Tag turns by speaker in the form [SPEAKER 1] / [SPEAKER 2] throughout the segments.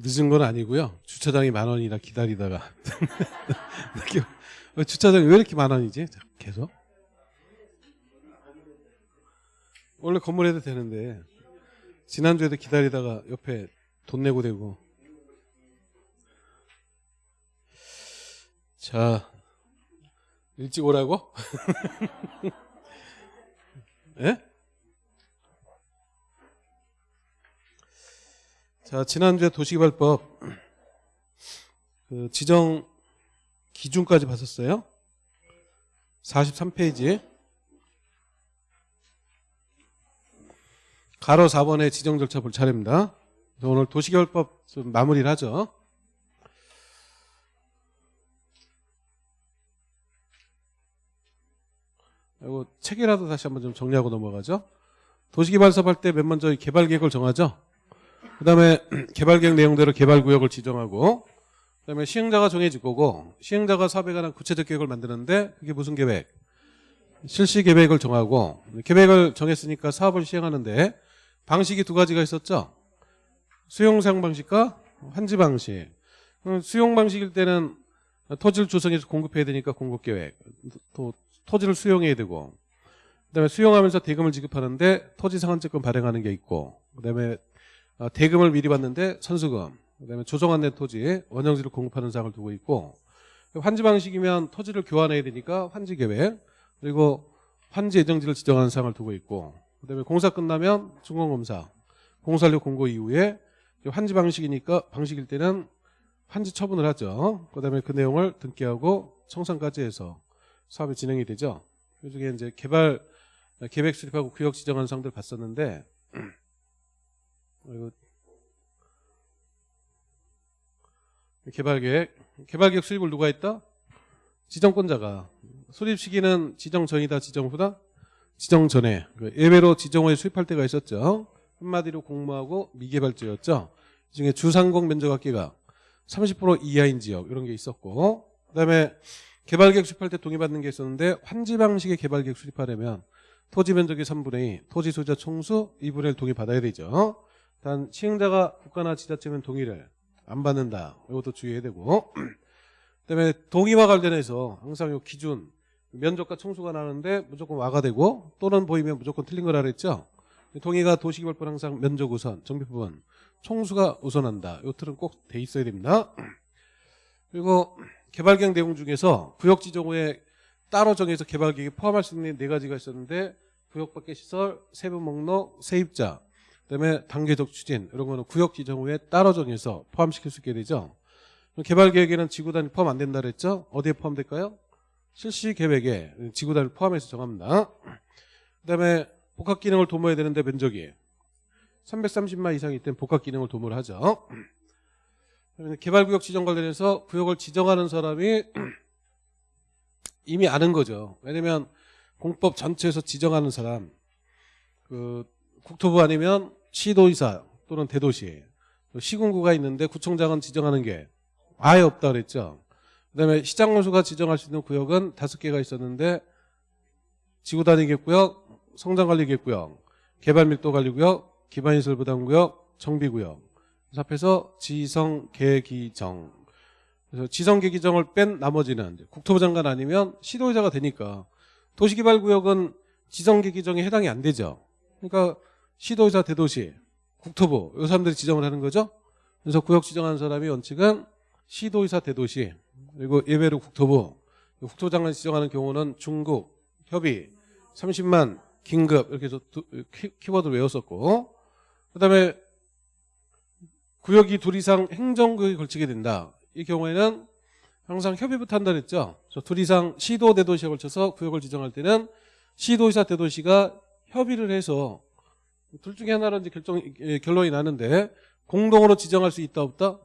[SPEAKER 1] 늦은 건 아니고요. 주차장이 만 원이라 기다리다가 어, 주차장이 왜 이렇게 만 원이지? 계속 원래 건물에도 되는데 지난주에도 기다리다가 옆에 돈 내고 되고 자 일찍 오라고? 예? 자, 지난주에 도시개발법 그 지정 기준까지 봤었어요. 43페이지. 가로 4번의 지정 절차 볼 차례입니다. 오늘 도시개발법 좀 마무리를 하죠. 이거 책이라도 다시 한번 좀 정리하고 넘어가죠. 도시개발사업 할 때 맨 먼저 이 개발계획을 정하죠. 그 다음에 개발 계획 내용대로 개발 구역을 지정하고 그 다음에 시행자가 정해질 거고 시행자가 사업에 관한 구체적 계획을 만드는데 그게 무슨 계획? 실시 계획을 정하고 계획을 정했으니까 사업을 시행하는데 방식이 두 가지가 있었죠. 수용상 방식과 환지 방식. 음, 수용 방식일 때는 토지를 조성해서 공급해야 되니까 공급 계획. 또 토지를 수용해야 되고 그다음에 수용하면서 대금을 지급하는데 토지 상환증권 발행하는 게 있고 그다음에 어, 대금을 미리 받는데 선수금 그다음에 조성안 된 토지 원형지를 공급하는 사항을 두고 있고 환지 방식이면 토지를 교환해야 되니까 환지 계획 그리고 환지 예정지를 지정하는 사항을 두고 있고 그다음에 공사 끝나면 준공검사 공사료 공고 이후에 환지 방식이니까 방식일 때는 환지 처분을 하죠. 그다음에 그 내용을 등기하고 청산까지 해서 사업이 진행이 되죠. 그 중에 이제 개발 계획 수립하고 구역 지정하는 사항들 봤었는데 이거 개발 계획 개발 계획 수립을 누가 했다? 지정권자가 수립 시기는 지정 전이다 지정 후다 지정 전에 그 예외로 지정 후에 수립할 때가 있었죠. 한마디로 공모하고 미개발지였죠. 이 중에 주상공 면적 합계가 30% 이하인 지역 이런 게 있었고 그 다음에 개발계획 수립할 때 동의받는 게 있었는데 환지 방식의 개발계획 수립하려면 토지 면적의 3분의 2, 토지 소유자 총수 2분의 1 동의 받아야 되죠. 단 시행자가 국가나 지자체면 동의를 안 받는다. 이것도 주의해야 되고 그다음에 동의와 관련해서 항상 요 기준 면적과 총수가 나는데 무조건 와가 되고 또는 보이면 무조건 틀린 거라 그랬죠. 동의가 도시개발법 항상 면적 우선, 정비부분 총수가 우선한다. 요 틀은 꼭 돼 있어야 됩니다. 그리고 개발계획 내용 중에서 구역 지정 후에 따로 정해서 개발계획에 포함할 수 있는 네 가지가 있었는데 구역 밖의 시설, 세부 목록, 세입자, 그다음에 단계적 추진 이런 거는 구역 지정 후에 따로 정해서 포함시킬 수 있게 되죠. 개발 계획에는 지구 단위 포함 안 된다 그랬죠. 어디에 포함될까요? 실시 계획에 지구 단위를 포함해서 정합니다. 그다음에 복합 기능을 도모해야 되는데 면적이 330만 이상일 땐 복합 기능을 도모를 하죠. 개발 구역 지정 관련해서 구역을 지정하는 사람이 이미 아는 거죠. 왜냐면 공법 전체에서 지정하는 사람 그 국토부 아니면 시도의사 또는 대도시 시군구가 있는데 구청장은 지정하는 게 아예 없다 그랬죠. 그다음에 시장원수가 지정할 수 있는 구역은 다섯 개가 있었는데 지구 단위겠구역, 성장 관리겠구역, 개발 밀도 관리 구역, 기반 시설 부담 구역, 정비 구역 그래서 앞에서 지성 계기정 그래서 지성 계기정을 뺀 나머지는 국토부 장관 아니면 시도의사가 되니까 도시개발구역은 지성 계기정에 해당이 안 되죠. 그러니까 시도의사 대도시 국토부 이 사람들이 지정을 하는 거죠. 그래서 구역 지정하는 사람이 원칙은 시도의사 대도시 그리고 예외로 국토부 장관 지정하는 경우는 중국 협의 30만 긴급 이렇게 해서 키, 키워드를 외웠었고 그다음에 구역이 둘 이상 행정구역에 걸치게 된다. 이 경우에는 항상 협의부터 한다 그랬죠. 둘 이상 시도 대도시에 걸쳐서 구역을 지정할 때는 시도의사 대도시가 협의를 해서 둘 중에 하나로 이제 결정 예, 결론이 나는데 공동으로 지정할 수 있다 없다?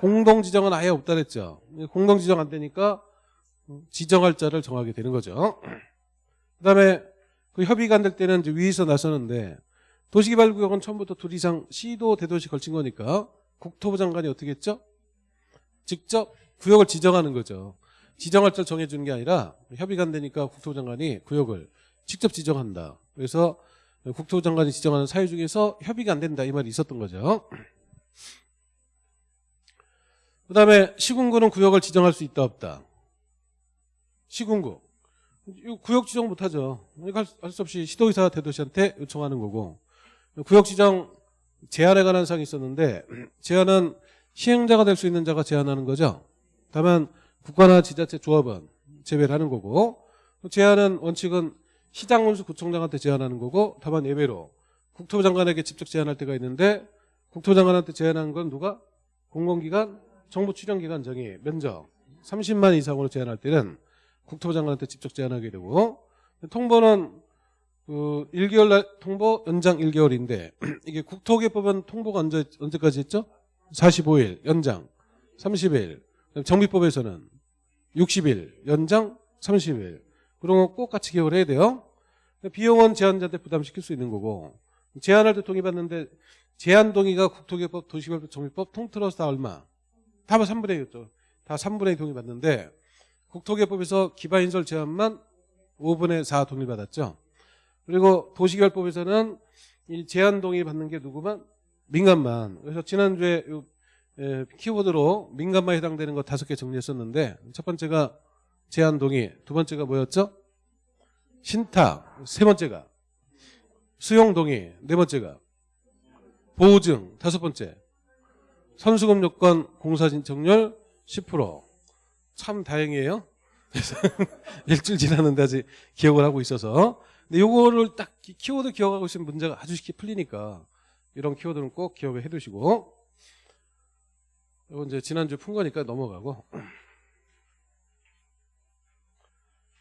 [SPEAKER 1] 공동 지정은 아예 없다 그랬죠. 공동 지정 안 되니까 지정할 자를 정하게 되는 거죠. 그다음에 그 협의가 안 될 때는 위에서 나서는데 도시개발구역은 처음부터 둘 이상 시도 대도시 걸친 거니까 국토부 장관이 어떻게 했죠? 직접 구역을 지정하는 거죠. 지정할 자를 정해주는 게 아니라 협의가 안 되니까 국토부 장관이 구역을 직접 지정한다. 그래서 국토부 장관이 지정하는 사유 중에서 협의가 안 된다 이 말이 있었던 거죠. 그 다음에 시군구는 구역을 지정할 수 있다 없다. 시군구. 구역 지정 못하죠. 할 수 없이 시도의사 대도시한테 요청하는 거고. 구역 지정 제한에 관한 사항이 있었는데 제한은 시행자가 될 수 있는 자가 제한하는 거죠. 다만 국가나 지자체 조합은 제외를 하는 거고 제한은 원칙은 시장 원수 구청장한테 제한하는 거고 다만 예외로 국토부 장관에게 직접 제한할 때가 있는데 국토부 장관한테 제한하는 건 누가? 공공기관, 정부 출연기관 정의 면적 30만 이상으로 제한할 때는 국토부 장관한테 직접 제한하게 되고 통보는 그 1개월 날 통보 연장 1개월인데 이게 국토개법은 통보가 언제 언제까지 했죠? 45일 연장 30일. 정비법에서는 60일 연장 30일. 그런 거 꼭 같이 기억을 해야 돼요. 비용은 제한자한테 부담시킬 수 있는 거고 제한할 때 동의받는데 제한 동의가 국토개법, 도시개법, 정비법 통틀어서 다 얼마? 다 3분의 1이었죠. 다 3분의 2 동의 받는데 국토개법에서 기반인설 제한만 5분의 4 동의 받았죠. 그리고 도시개발법에서는 이 제한 동의 받는 게 누구만? 민간만. 그래서 지난주에 요, 에, 키워드로 민간만 해당되는 거 다섯 개 정리했었는데 첫 번째가 제한 동의, 두 번째가 뭐였죠? 신탁, 세 번째가. 수용 동의, 네 번째가. 보증, 다섯 번째. 선수금 요건 공사 신청률 10%참 다행이에요. 그래서 일주일 지났는데 아직 기억을 하고 있어서. 근데 요거를 딱 키- 키워드 기억하고 있으면 문제가 아주 쉽게 풀리니까 이런 키워드는 꼭 기억을 해 두시고. 이거 이제 지난주 푼 거니까 넘어가고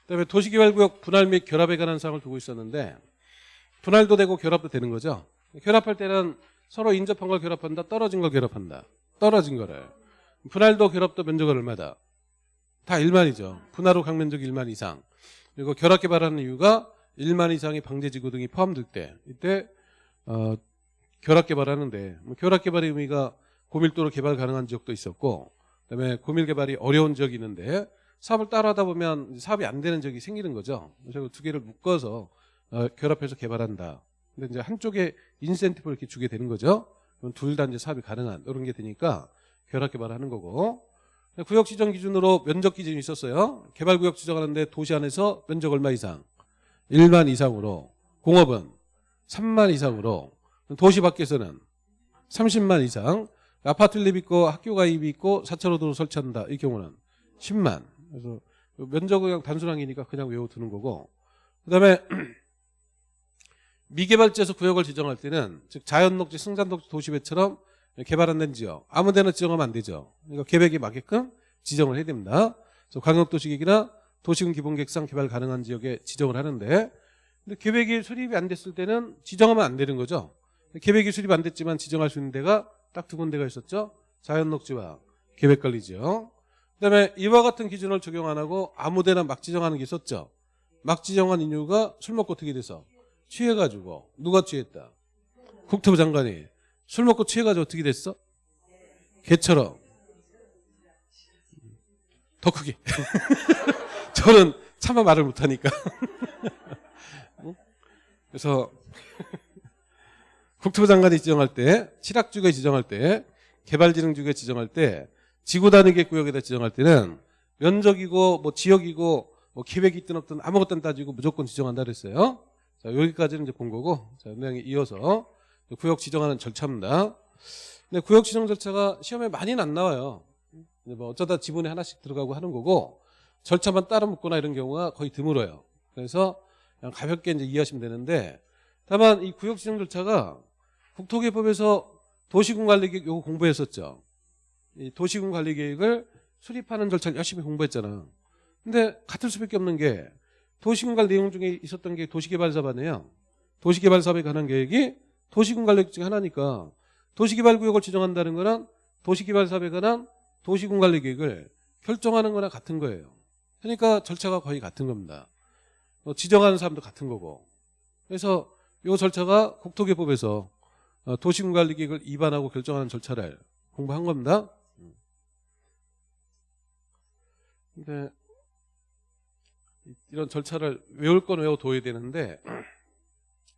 [SPEAKER 1] 그다음에 도시개발구역 분할 및 결합에 관한 사항을 두고 있었는데 분할도 되고 결합도 되는 거죠. 결합할 때는 서로 인접한 걸 결합한다, 떨어진 걸 결합한다. 떨어진 거를. 분할도 결합도 면적은 얼마다? 다 1만이죠. 분할 후 강면적 1만 이상. 그리고 결합 개발하는 이유가 1만 이상의 방제지구 등이 포함될 때 이때 어, 결합 개발하는데 뭐 결합 개발의 의미가 고밀도로 개발 가능한 지역도 있었고 그다음에 고밀 개발이 어려운 지역이 있는데 사업을 따라하다 보면 사업이 안 되는 지역이 생기는 거죠. 그래서 두 개를 묶어서 어, 결합해서 개발한다. 근데 이제 한쪽에 인센티브를 이렇게 주게 되는 거죠. 그럼 둘 다 이제 사업이 가능한 이런 게 되니까 결합 개발하는 거고 구역 지정 기준으로 면적 기준이 있었어요. 개발 구역 지정하는데 도시 안에서 면적 얼마 이상? 1만 이상으로 공업은 3만 이상으로 도시 밖에서는 30만 이상 아파트 립 있고 학교 가 입이 있고 4차로도로 설치한다 이 경우는 10만 그래서 면적은 그냥 단순항이니까 그냥 외워두는 거고 그 다음에 미개발지에서 구역을 지정할 때는 즉 자연녹지 승산녹지 도시배처럼 개발 안 된 지역 아무 데나 지정하면 안 되죠 그러니까 계획에 맞게끔 지정을 해야 됩니다 그래서 광역도시계획이나 도시군 기본계획상 개발 가능한 지역에 지정을 하는데 근데 계획이 수립이 안 됐을 때는 지정하면 안 되는 거죠. 계획이 수립 안 됐지만 지정할 수 있는 데가 딱 두 군데가 있었죠. 자연녹지와 계획관리지역. 그다음에 이와 같은 기준을 적용 안 하고 아무데나 막 지정하는 게 있었죠. 막 지정한 이유가 술 먹고 어떻게 돼서 취해가지고 누가 취했다. 국토부 장관이 술 먹고 취해가지고 어떻게 됐어? 개처럼 더 크게. 저는 차마 말을 못하니까. 어? 그래서 국토부 장관이 지정할 때, 칠학주에 지정할 때, 개발진흥주에 지정할 때, 지구 단위계 구역에다 지정할 때는 면적이고 뭐 지역이고 뭐 계획이 있든 없든 아무것도 따지고 무조건 지정한다 그랬어요. 자 여기까지는 이제 본 거고, 자 내용에 이어서 구역 지정하는 절차입니다. 근데 구역 지정 절차가 시험에 많이는 안 나와요. 뭐 어쩌다 지분에 하나씩 들어가고 하는 거고 절차만 따로 묻거나 이런 경우가 거의 드물어요. 그래서 그냥 가볍게 이제 이해하시면 되는데 다만 이 구역 지정 절차가 국토개법에서 도시군 관리 계획 요거 공부했었죠. 이 도시군 관리 계획을 수립하는 절차를 열심히 공부했잖아. 근데 같을 수밖에 없는 게 도시군 관리 내용 중에 있었던 게 도시개발 사업이네요. 도시개발 사업에 관한 계획이 도시군 관리 계획 중에 하나니까 도시개발 구역을 지정한다는 거는 도시개발 사업에 관한 도시군 관리 계획을 결정하는 거나 같은 거예요. 그러니까 절차가 거의 같은 겁니다. 어, 지정하는 사람도 같은 거고. 그래서 이 절차가 국토개법에서 어, 도시군관리계획을 입안하고 결정하는 절차를 공부한 겁니다. 근데 이런 절차를 외울 건 외워둬야 되는데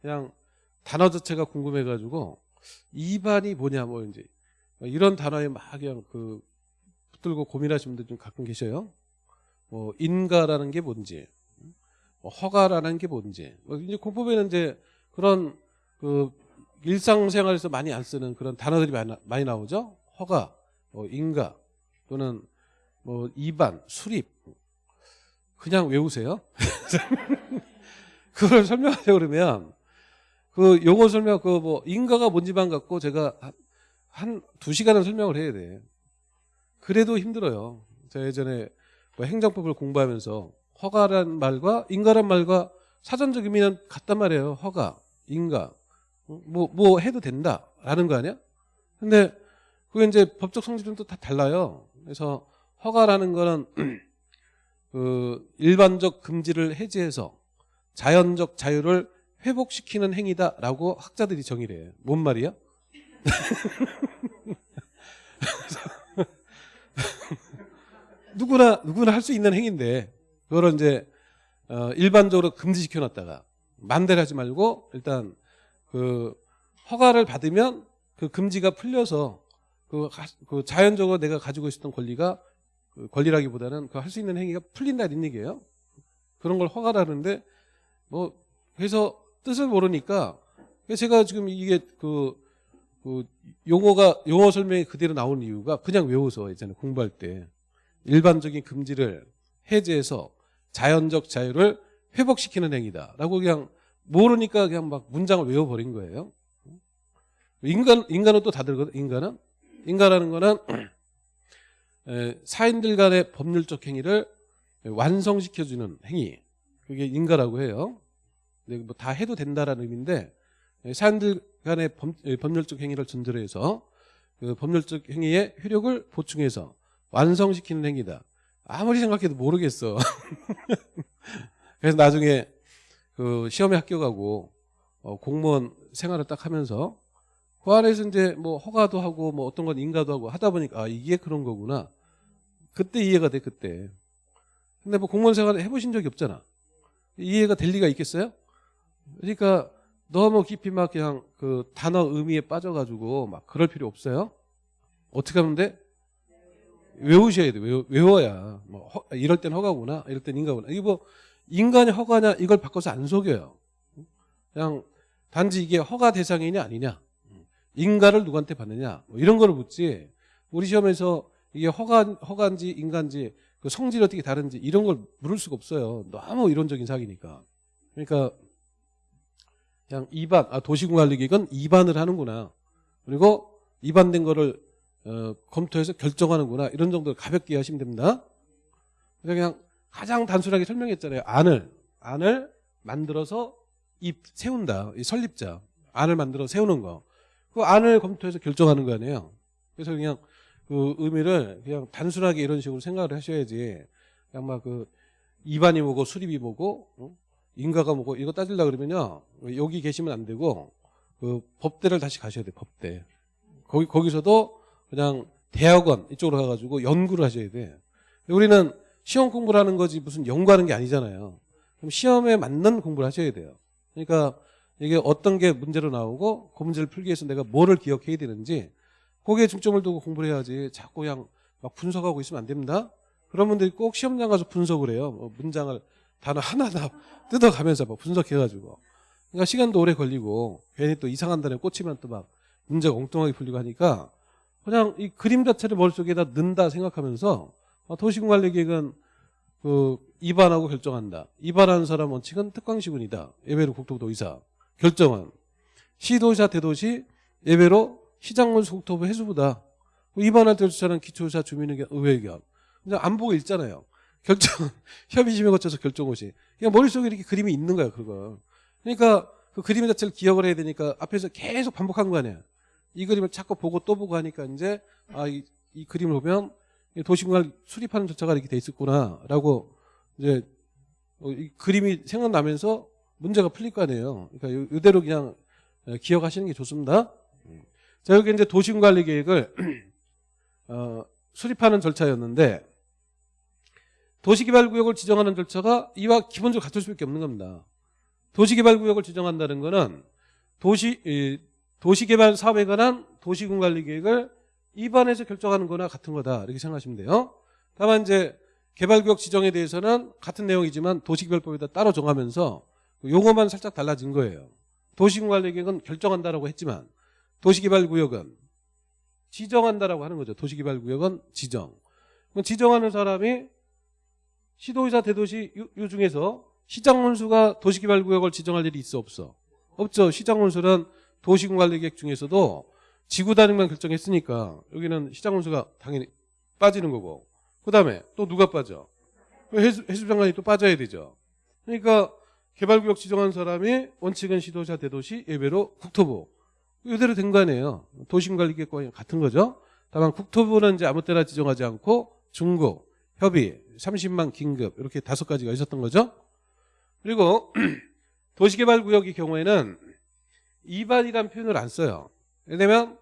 [SPEAKER 1] 그냥 단어 자체가 궁금해가지고 입안이 뭐냐 뭐 이제 이런 단어에 막 그냥 그 붙들고 고민하시는 분들 좀 가끔 계셔요. 뭐 인가라는 게 뭔지, 뭐 허가라는 게 뭔지. 뭐 이제 공법에는 이제 그런 그 일상생활에서 많이 안 쓰는 그런 단어들이 많이, 나- 많이 나오죠. 허가, 뭐 인가 또는 뭐 이반, 수립. 그냥 외우세요. 그걸 설명하려고 그러면 그 용어 설명 그 뭐 인가가 뭔지만 갖고 제가 한 두 시간은 설명을 해야 돼. 그래도 힘들어요. 제가 예전에 뭐 행정법을 공부하면서 허가란 말과 인가란 말과 사전적 의미는 같단 말이에요. 허가, 인가. 뭐, 뭐 해도 된다라는 거 아니야? 근데 그게 이제 법적 성질은 또 다 달라요. 그래서 허가라는 거는 그 일반적 금지를 해제해서 자연적 자유를 회복시키는 행위다라고 학자들이 정의를 해요. 뭔 말이야? 누구나 누구나 할 수 있는 행위인데 그거를 이제 어, 일반적으로 금지시켜 놨다가 만대를 하지 말고 일단 그 허가를 받으면 그 금지가 풀려서 그, 가- 그 자연적으로 내가 가지고 있었던 권리가 그 권리라기보다는 그 할 수 있는 행위가 풀린다 이런 얘기예요. 그런 걸 허가라는데 뭐 그래서 뜻을 모르니까 제가 지금 이게 그, 그 용어가 용어 설명이 그대로 나오는 이유가 그냥 외워서 예전에 공부할 때 일반적인 금지를 해제해서 자연적 자유를 회복시키는 행위다라고 그냥 모르니까 그냥 막 문장을 외워버린 거예요. 인간 인간은 또 다들 인간은 인간이라는 거는 에, 사인들 간의 법률적 행위를 완성시켜주는 행위 그게 인가라고 해요. 근데 뭐 다 해도 된다라는 의미인데 에, 사인들 간의 법, 에, 법률적 행위를 전제로 해서 그 법률적 행위의 효력을 보충해서 완성시키는 행위다. 아무리 생각해도 모르겠어. 그래서 나중에 그 시험에 합격하고 어, 공무원 생활을 딱 하면서 그 안에서 이제 뭐 허가도 하고 뭐 어떤 건 인가도 하고 하다 보니까 아 이게 그런 거구나. 그때 이해가 돼 그때. 근데 뭐 공무원 생활을 해보신 적이 없잖아. 이해가 될 리가 있겠어요? 그러니까 너무 깊이 막 그냥 그 단어 의미에 빠져가지고 막 그럴 필요 없어요. 어떻게 하면 돼? 외우셔야 돼. 외워, 외워 야. 뭐 허- 이럴 땐 허가구나. 이럴 땐 인가구나. 이게 뭐 인간이 허가냐 이걸 바꿔서 안 속여요. 그냥 단지 이게 허가 대상이냐 아니냐. 인가를 누구한테 받느냐. 뭐 이런 거를 묻지. 우리 시험에서 이게 허가 허가인지 인간지 그 성질이 어떻게 다른지 이런 걸 물을 수가 없어요. 너무 이론적인 사기니까. 그러니까 그냥 입안 아 도시공관리계획은 입안을 하는구나. 그리고 입안된 거를 어, 검토해서 결정하는구나 이런 정도로 가볍게 하시면 됩니다. 그러니까 그냥 가장 단순하게 설명했잖아요. 안을 안을 만들어서 입 세운다. 이 설립자 안을 만들어 세우는 거. 그 안을 검토해서 결정하는 거 아니에요. 그래서 그냥 그 의미를 그냥 단순하게 이런 식으로 생각을 하셔야지. 막그 입안이 뭐고 수립이 뭐고 어? 인가가 뭐고 이거 따질라 그러면요 여기 계시면 안 되고 그 법대를 다시 가셔야 돼 법대. 거기 거기서도 그냥 대학원 이쪽으로 가가지고 연구를 하셔야 돼. 우리는 시험 공부를 하는 거지 무슨 연구하는 게 아니잖아요. 그럼 시험에 맞는 공부를 하셔야 돼요. 그러니까 이게 어떤 게 문제로 나오고 그 문제를 풀기 위해서 내가 뭐를 기억해야 되는지 거기에 중점을 두고 공부를 해야지 자꾸 그냥 막 분석하고 있으면 안 됩니다. 그런 분들이 꼭 시험장 가서 분석을 해요. 뭐 문장을 단어 하나하나 뜯어가면서 막 분석해가지고. 그러니까 시간도 오래 걸리고 괜히 또 이상한 단어에 꽂히면 또 막 문제가 엉뚱하게 풀리고 하니까 그냥 이 그림 자체를 머릿속에다 넣는다 생각하면서 어, 도시공관리계획은 그 입안하고 결정한다. 입안하는 사람 원칙은 특광시군이다. 예외로 국토부도 의사. 결정은 시도시와 대도시 예외로 시장군 국토부 해수부다. 입안할 때 주차는 기초의사 주민의견 의회의견. 근데 안 보고 읽잖아요. 결정 협의심에 거쳐서 결정고시. 그냥 머릿속에 이렇게 그림이 있는 거야 그거. 그러니까 그 그림 자체를 기억을 해야 되니까 앞에서 계속 반복한 거 아니야. 이 그림을 자꾸 보고 또 보고 하니까 이제 아이 이 그림을 보면 도시공을 수립하는 절차가 이렇게 돼 있었구나라고 이제 어, 이 그림이 생각나면서 문제가 풀릴 거 아니에요. 그러니까 요- 이대로 그냥 어, 기억하시는 게 좋습니다. 자 여기 이제 도시관리 계획을 어, 수립하는 절차였는데 도시개발구역을 지정하는 절차가 이와 기본적으로 같을 수밖에 없는 겁니다. 도시개발구역을 지정한다는 것은 도시 이, 도시개발 사업에 관한 도시군관리 계획을 입안에서 결정하는 거나 같은 거다 이렇게 생각하시면 돼요. 다만 이제 개발구역 지정에 대해서는 같은 내용이지만 도시개발법에다 따로 정하면서 그 용어만 살짝 달라진 거예요. 도시관리 계획은 결정한다라고 했지만 도시개발구역은 지정한다라고 하는 거죠. 도시개발구역은 지정. 그럼 지정하는 사람이 시도의사 대도시 요, 요 중에서 시장 원수가 도시개발구역을 지정할 일이 있어 없어? 없죠. 시장 원수는 도시관리계획 중에서도 지구 단위만 결정했으니까 여기는 시장 원수가 당연히 빠지는 거고 그 다음에 또 누가 빠져? 해수, 해수장관이 또 빠져야 되죠. 그러니까 개발구역 지정한 사람이 원칙은 시도자 대도시 예외로 국토부 이대로 된 거 아니에요. 도심관리계획과 같은 거죠. 다만 국토부는 이제 아무 때나 지정하지 않고 중국, 협의, 30만 긴급 이렇게 다섯 가지가 있었던 거죠. 그리고 도시개발구역의 경우에는 이반이란 표현을 안 써요. 왜냐면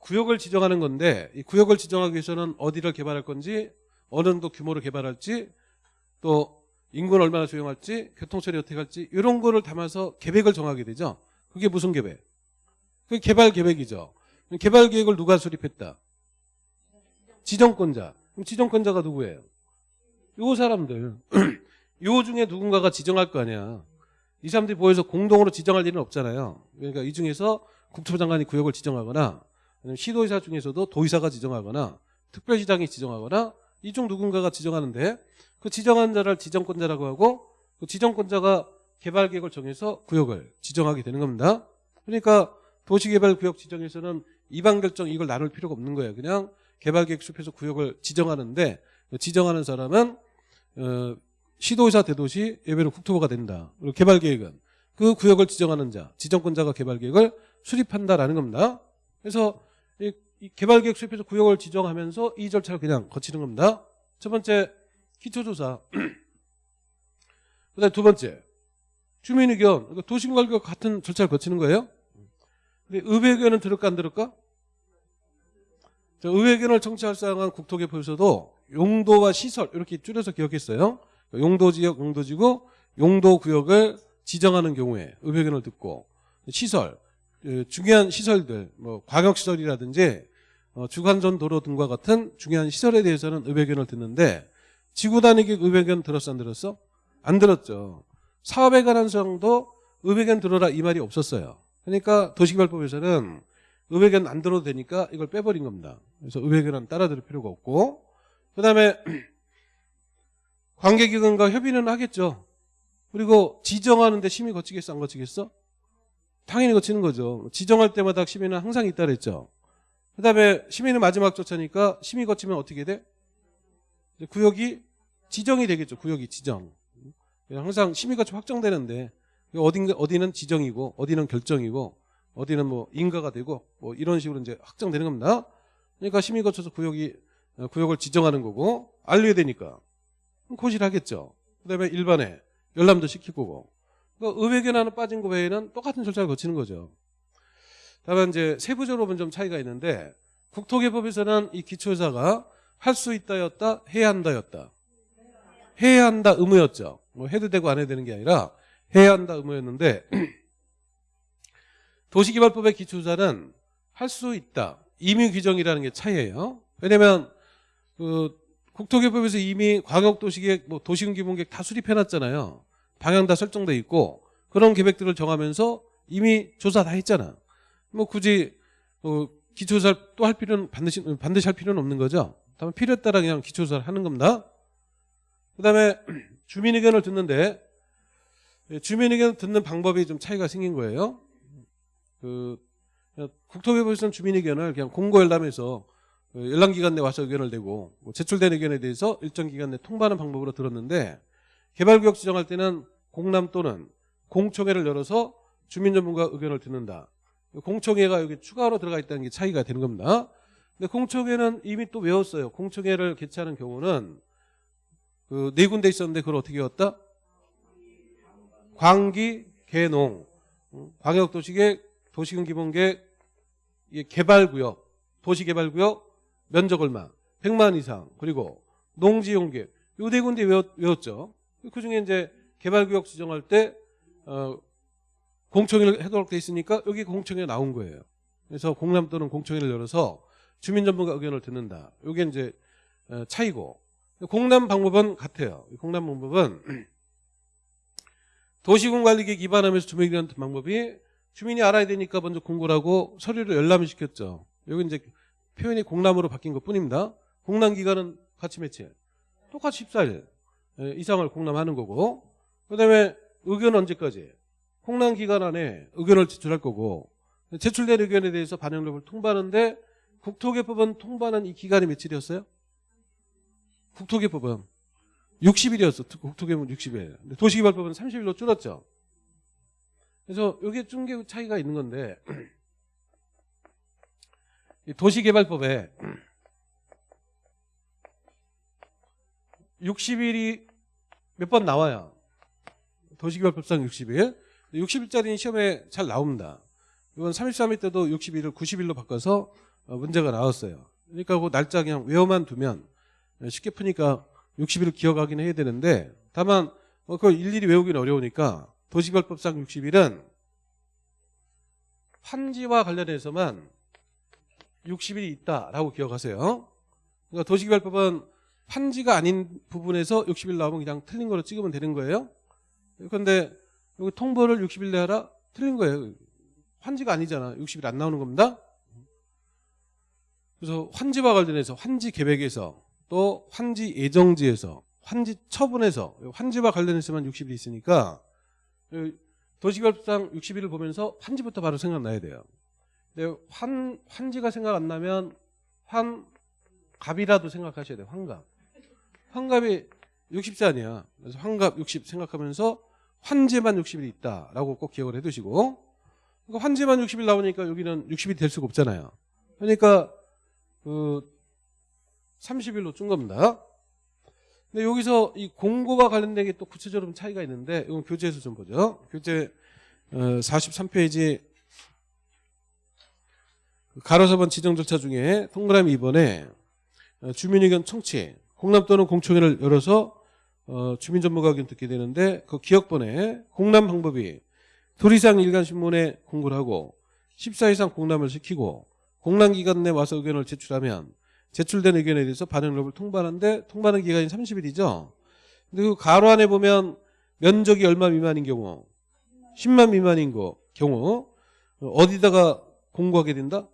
[SPEAKER 1] 구역을 지정하는 건데 이 구역을 지정하기 위해서는 어디를 개발할 건지 어느 정도 규모로 개발할지 또 인구는 얼마나 조용할지 교통처리 어떻게 할지 이런 거를 담아서 계획을 정하게 되죠. 그게 무슨 계획? 그게 개발 계획이죠. 개발 계획을 누가 수립했다? 지정권자. 그럼 지정권자가 누구예요? 요 사람들. 요 중에 누군가가 지정할 거 아니야. 이 사람들이 모여서 공동으로 지정할 일은 없잖아요. 그러니까 이 중에서 국토부 장관이 구역을 지정하거나 시도의사 중에서도 도의사가 지정하거나 특별시장이 지정하거나 이 중 누군가가 지정하는데 그 지정한 자를 지정권자라고 하고 그 지정권자가 개발 계획을 정해서 구역을 지정하게 되는 겁니다. 그러니까 도시개발구역 지정에서는 이반 결정 이걸 나눌 필요가 없는 거예요. 그냥 개발계획 수립해서 구역을 지정하는데 그 지정하는 사람은 어, 시도의사 대도시 예외로 국토부가 된다. 그리고 개발계획은 그 구역을 지정하는 자, 지정권자가 개발계획을 수립한다라는 겁니다. 그래서 이, 이 개발계획 수립해서 구역을 지정하면서 이 절차를 그냥 거치는 겁니다. 첫 번째 기초조사. 그다음 두 번째 주민의견. 그러니까 도심관리와 같은 절차를 거치는 거예요. 근데 의회의견은 들을까 안 들을까? 자, 의회의견을 청취할 사항은 국토개표에서도 용도와 시설 이렇게 줄여서 기억했어요. 용도지역, 용도지구, 용도구역을 지정하는 경우에 의회의견을 듣고 시설, 그 중요한 시설들, 뭐 광역시설이라든지 어, 주간전 도로 등과 같은 중요한 시설에 대해서는 의회의견을 듣는데 지구 단위계 의회의견 들었어 안 들었어? 안 들었죠. 사업에 관한 사항도 의회의견 들어라 이 말이 없었어요. 그러니까 도시개발법에서는 의회견 안 들어도 되니까 이걸 빼버린 겁니다. 그래서 의회견은 따라 들을 필요가 없고 그 다음에 관계기관과 협의는 하겠죠. 그리고 지정하는데 심의 거치겠어 안 거치겠어? 당연히 거치는 거죠. 지정할 때마다 심의는 항상 있다 그랬죠. 그 다음에 심의는 마지막 조차니까 심의 거치면 어떻게 돼? 구역이 지정이 되겠죠. 구역이 지정. 항상 심의 거치 확정되는데 어딘가 어디는 지정이고 어디는 결정이고 어디는 뭐 인가가 되고 뭐 이런 식으로 이제 확정되는 겁니다. 그러니까 심의 거쳐서 구역이 어, 구역을 지정하는 거고 알려야 되니까 고시를 하겠죠. 그다음에 일반에 열람도 시킬 거고. 그러니까 의회견안은 빠진 거 외에는 똑같은 절차를 거치는 거죠. 다만 이제 세부적으로 보면 좀 차이가 있는데 국토개법에서는 이 기초사가 할 수 있다였다 해야 한다였다. 해야 한다 의무였죠. 뭐 해도 되고 안 해도 되는 게 아니라 해야 한다 의무였는데 도시개발법의 기초자는 할 수 있다. 임의 규정이라는 게 차이예요. 왜냐면 그 국토개법에서 이미 광역도시계획, 뭐 도시군기본계획 다 수립해놨잖아요. 방향 다 설정돼 있고 그런 계획들을 정하면서 이미 조사 다 했잖아. 뭐 굳이 어, 기초조사를 또 할 필요는 반드시 반드시 할 필요는 없는 거죠. 다만 필요에 따라 그냥 기초조사를 하는 겁니다. 그다음에 주민 의견을 듣는데 주민 의견 듣는 방법이 좀 차이가 생긴 거예요. 그 국토개발에서는 주민 의견을 그냥 공고 열람해서 그 열람 기간 내 와서 의견을 내고 뭐 제출된 의견에 대해서 일정 기간 내 통보하는 방법으로 들었는데 개발구역 지정할 때는 공람 또는 공청회를 열어서 주민 전문가 의견을 듣는다. 공청회가 여기 추가로 들어가 있다는 게 차이가 되는 겁니다. 근데 공청회는 이미 또 외웠어요. 공청회를 개최하는 경우는 그 네 군데 있었는데 그걸 어떻게 외웠다? 광기, 개농, 광역도시계획, 도시군기본계획, 개발구역, 도시개발구역, 면적 얼마, 100만 이상, 그리고 농지용계획, 요네 군데 외웠, 외웠 죠. 그 중에 이제 개발구역 지정할 때, 어, 공청회를 해도록 돼 있으니까 여기 공청회 나온 거예요. 그래서 공람 또는 공청회를 열어서 주민 전문가 의견을 듣는다. 이게 이제 어, 차이고 공람 방법은 같아요. 이 공람 방법은 도시군관리계 기반하면서 주민의견 듣는 방법이 주민이 알아야 되니까 먼저 공고를 하고 서류를 열람을 시켰죠. 여기 이제 표현이 공람으로 바뀐 것 뿐입니다. 공람 기간은 같이 며칠? 똑같이 14일 예, 이상을 공람하는 거고 그 다음에 의견 언제까지? 공람 기간 안에 의견을 제출할 거고 제출된 의견에 대해서 반영 여부를 통보하는데 국토개법은 통보하는 이 기간이 며칠이었어요? 국토개법은 60일이었어. 국토개법은 60일. 근데 도시개발법은 30일로 줄었죠. 그래서 이게 중개 차이가 있는 건데 이 도시개발법에 60일이 몇 번 나와요. 도시개발법상 60일. 60일짜리는 시험에 잘 나옵니다. 이건 33일 때도 60일을 90일로 바꿔서 어, 문제가 나왔어요. 그러니까 그 날짜 그냥 외워만 두면 쉽게 푸니까 60일을 기억하긴 해야 되는데 다만 어, 그걸 일일이 외우기는 어려우니까 도시개발법상 60일은 환지와 관련해서만 60일이 있다라고 기억하세요. 그러니까 도시개발법은 판지가 아닌 부분에서 60일 나오면 그냥 틀린 거로 찍으면 되는 거예요. 그런데 여기 통보를 60일 내에 하라? 틀린 거예요. 환지가 아니잖아. 60일 안 나오는 겁니다. 그래서 환지와 관련해서 환지 계획에서 또 환지 예정지에서 환지 처분에서 환지와 관련해서만 60일이 있으니까 도시개발법상 60일을 보면서 환지부터 바로 생각나야 돼요. 근데 환, 환지가 생각 안 나면 환갑이라도 생각하셔야 돼요. 환갑. 환갑이 60세 아니야. 그래서 환갑 60 생각하면서 환지만 60일이 있다라고 꼭 기억을 해두시고 그러니까 환지만 60일 나오니까 여기는 60일이 될 수가 없잖아요. 그러니까 그 30일로 준 겁니다. 근데 여기서 이 공고와 관련된 게 또 구체적으로 좀 차이가 있는데 이건 교재에서 좀 보죠. 교재 43페이지 가로서 번 지정 절차 중에 동그라미 2번에 주민의견 청취 공람 또는 공청회를 열어서 어, 주민 전문가 의견 듣게 되는데 그 기억번에 공람 방법이 둘 이상 일간 신문에 공고를 하고 14 이상 공람을 시키고 공람 기간 내 와서 의견을 제출하면 제출된 의견에 대해서 반영 여부를 통보하는데 통보하는 기간이 30일이죠. 근데 그 가로 안에 보면 면적이 얼마 미만인 경우 10만 미만인 거 경우 어디다가 공고하게 된다?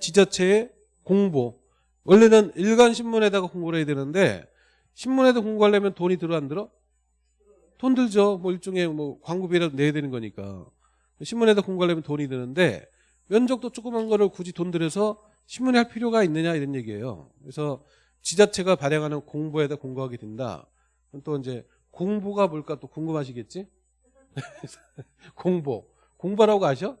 [SPEAKER 1] 지자체에 공보. 원래는 일간 신문에다가 공고를 해야 되는데 신문에도 공고하려면 돈이 들어 안 들어? 돈 들죠. 뭐 일종의 뭐 광고비라도 내야 되는 거니까. 신문에다 공고하려면 돈이 드는데 면적도 조그만 거를 굳이 돈 들여서 신문에 할 필요가 있느냐 이런 얘기예요. 그래서 지자체가 발행하는 공보에다 공고하게 된다. 또 이제 공보가 뭘까 또 궁금하시겠지? 공보. 공보라고 아셔?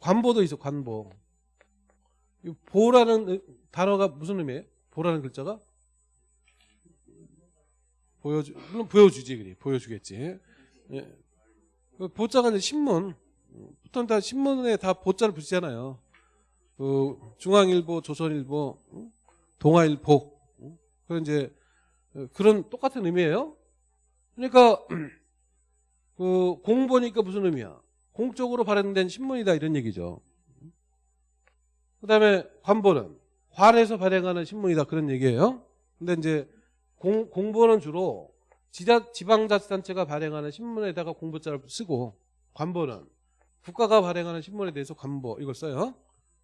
[SPEAKER 1] 관보도 있어, 관보. 이 보라는 단어가 무슨 의미예요? 보라는 글자가? 보여주, 물론 보여주지, 그래. 보여주겠지. 예. 그 보자가 이제 신문. 보통 다 신문에 다 보자를 붙이잖아요. 그 중앙일보, 조선일보, 동아일보. 그런 이제 그런 똑같은 의미예요. 그러니까 그 공보니까 무슨 의미야? 공적으로 발행된 신문이다 이런 얘기죠. 그다음에 관보는 관에서 발행하는 신문이다 그런 얘기예요. 근데 이제 공, 공보는 주로 지자, 지방자치단체가 발행하는 신문에다가 공보자를 쓰고 관보는 국가가 발행하는 신문에 대해서 관보 이걸 써요.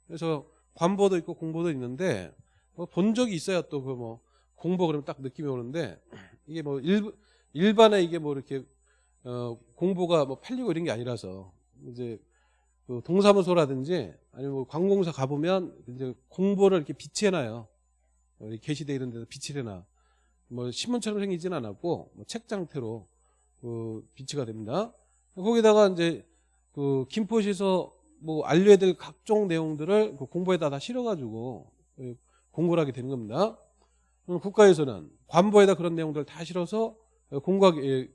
[SPEAKER 1] 그래서 관보도 있고 공보도 있는데 뭐 본 적이 있어야 또 그 뭐 공보 그러면 딱 느낌이 오는데 이게 뭐 일, 일반에 이게 뭐 이렇게 어, 공보가 뭐 팔리고 이런 게 아니라서 이제 그 동사무소라든지 아니면 뭐 관공서 가보면 이제 공보를 이렇게 비치해놔요. 게시대 이런 데서 비치해놔. 뭐 신문처럼 생기진 않았고 뭐 책장태로 그 비치가 됩니다. 거기다가 이제 그 김포시에서 뭐 알려야 될 각종 내용들을 그 공보에다 다 실어가지고 공고를 하게 되는 겁니다. 국가에서는 관보에다 그런 내용들을 다 실어서 공고하게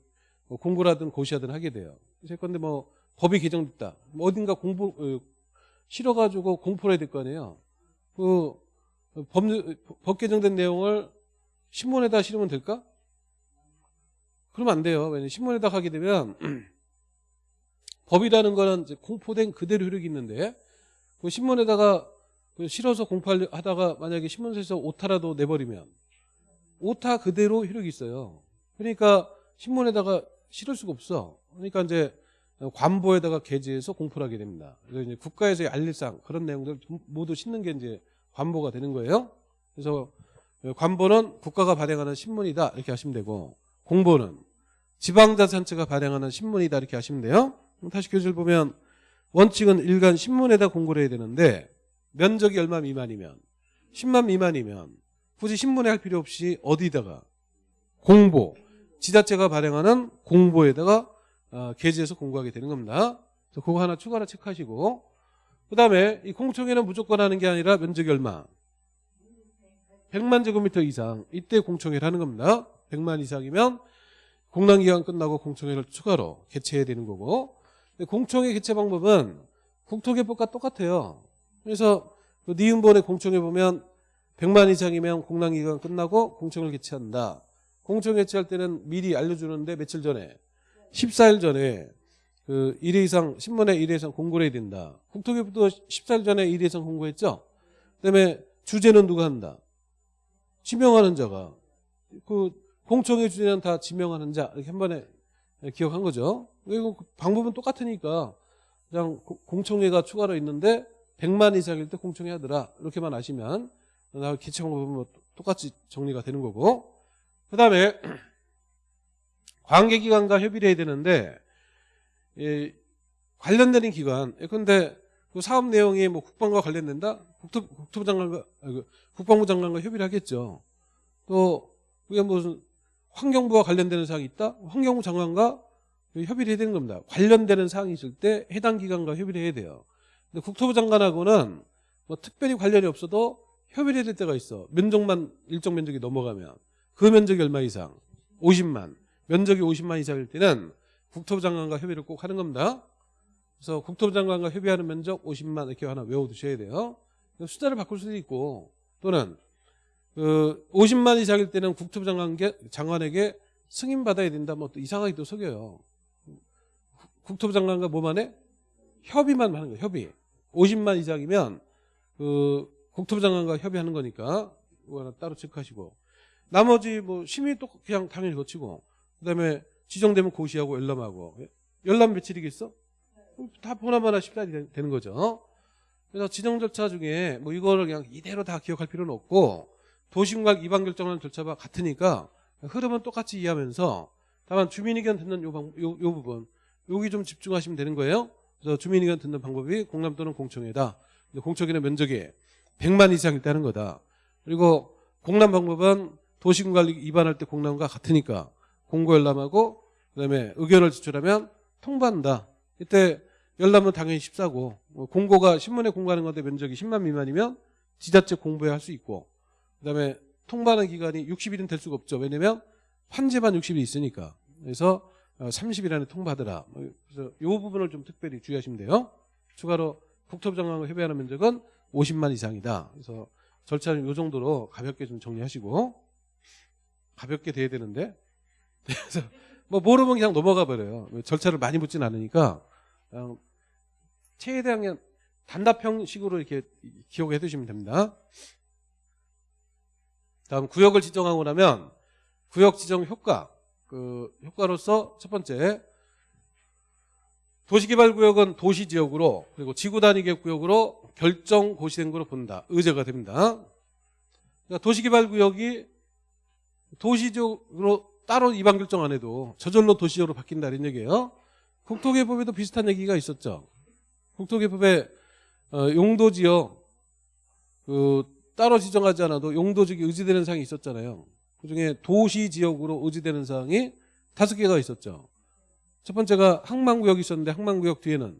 [SPEAKER 1] 뭐 공고라든 고시하든 하게 돼요. 그런데 뭐 법이 개정됐다. 뭐 어딘가 공부 어, 실어가지고 공포를 해야 될 거 아니에요. 그 법, 법 개정된 내용을 신문에다 실으면 될까? 그러면 안 돼요. 왜냐면 신문에다 하게 되면 법이라는 거는 공포된 그대로 효력이 있는데 그 신문에다가 그 실어서 공포하다가 만약에 신문사에서 오타라도 내버리면 오타 그대로 효력이 있어요. 그러니까 신문에다가 실을 수가 없어. 그러니까 이제 관보에다가 게재해서 공포를 하게 됩니다. 그래서 이제 국가에서의 알릴상 그런 내용들 모두 싣는 게 이제 관보가 되는 거예요. 그래서 관보는 국가가 발행하는 신문이다 이렇게 하시면 되고 공보는 지방자치단체가 발행하는 신문이다 이렇게 하시면 돼요. 다시 교재를 보면 원칙은 일간 신문에다 공고를 해야 되는데 면적이 얼마 미만이면 10만 미만이면 굳이 신문에 할 필요 없이 어디다가 공보 지자체가 발행하는 공보에다가 어, 게재해서 공고하게 되는 겁니다. 그래서 그거 하나 추가로 체크하시고 그 다음에 이 공청회는 무조건 하는 게 아니라 면적이 얼마 100만 제곱미터 이상 이때 공청회를 하는 겁니다. 100만 이상이면 공란기간 끝나고 공청회를 추가로 개최해야 되는 거고 공청회 개최 방법은 국토개법과 똑같아요. 그래서 그 니은본의 공청회 보면 100만 이상이면 공란기간 끝나고 공청회를 개최한다. 공청회 개최할 때는 미리 알려주는데 며칠 전에 14일 전에 그 1회 이상 신문에 1회 이상 공고를 해야 된다. 국토개법도 14일 전에 1회 이상 공고했죠. 그다음에 주제는 누가 한다. 지명하는 자가 그 공청회 주제는 다 지명하는 자 이렇게 한 번에 기억한 거죠. 그리고 그 방법은 똑같으니까 그냥 고- 공청회가 추가로 있는데 100만 이상일 때 공청회 하더라. 이렇게만 아시면 나 개최 방법은 뭐 똑같이 정리가 되는 거고. 그 다음에 관계기관과 협의를 해야 되는데 이 관련되는 기관. 예컨대 그 사업 내용이 뭐 국방과 관련된다? 국토, 국토부 장관과 아, 그 국방부 장관과 협의를 하겠죠. 또 그게 무슨 환경부와 관련되는 사항이 있다? 환경부 장관과 협의를 해야 되는 겁니다. 관련되는 사항이 있을 때 해당 기관과 협의를 해야 돼요. 근데 국토부 장관하고는 뭐 특별히 관련이 없어도 협의를 해야 될 때가 있어. 면적만 일정 면적이 넘어가면. 그 면적이 얼마 이상? 50만. 면적이 50만 이상일 때는 국토부 장관과 협의를 꼭 하는 겁니다. 그래서 국토부 장관과 협의하는 면적 50만 이렇게 하나 외워두셔야 돼요. 숫자를 바꿀 수도 있고 또는 그 50만 이상일 때는 국토부 장관에게 승인 받아야 된다. 뭐 또 이상하게 또 속여요. 국토부 장관과 뭐만 해? 협의만 하는 거예요. 협의. 50만 이상이면 그 국토부 장관과 협의하는 거니까 이거 하나 따로 체크하시고 나머지 뭐 심의 또 그냥 당연히 거치고 그다음에 지정되면 고시하고 열람하고 열람 며칠이겠어? 다 보나마나 14일이 되는 거죠. 그래서 지정 절차 중에 뭐 이거를 그냥 이대로 다 기억할 필요는 없고 도시공각 이반 결정하는 절차와 같으니까 흐름은 똑같이 이해하면서 다만 주민 의견 듣는 요, 방, 요, 요 부분 여기 좀 집중하시면 되는 거예요. 그래서 주민 의견 듣는 방법이 공람 또는 공청회다. 공청회는 면적이 100만 이상일 때 하는 거다. 그리고 공람 방법은 도시군관리 위반할 때 공람과 같으니까 공고 열람하고 그다음에 의견을 제출하면 통보한다. 이때 열람은 당연히 14고 뭐 공고가 신문에 공고하는 건데 면적이 10만 미만이면 지자체 공부에 할 수 있고 그다음에 통보하는 기간이 60일은 될 수가 없죠. 왜냐면 환제만 60일 있으니까. 그래서 30일 안에 통보하더라. 뭐 그래서 이 부분을 좀 특별히 주의하시면 돼요. 추가로 국토부 장관과 협의하는 면적은 50만 이상이다. 그래서 절차는 이 정도로 가볍게 좀 정리하시고 가볍게 돼야 되는데 그래서 뭐 모르면 그냥 넘어가 버려요. 절차를 많이 묻진 않으니까 최대한 그냥 단답 형식으로 이렇게 기억해 두시면 됩니다. 다음 구역을 지정하고 나면 구역 지정 효과 그 효과로서 첫 번째 도시개발구역은 도시지역으로 그리고 지구 단위계 구역으로 결정 고시된 거로 본다. 의제가 됩니다. 그러니까 도시개발구역이 도시적으로 따로 이반 결정 안 해도 저절로 도시적으로 바뀐다 이런 얘기예요. 국토개법에도 비슷한 얘기가 있었죠. 국토개법에 어, 용도지역 그 따로 지정하지 않아도 용도지역이 의지되는 사항이 있었잖아요. 그중에 도시 지역으로 의지되는 사항이 다섯 개가 있었죠. 첫 번째가 항만구역이 있었는데 항만구역 뒤에는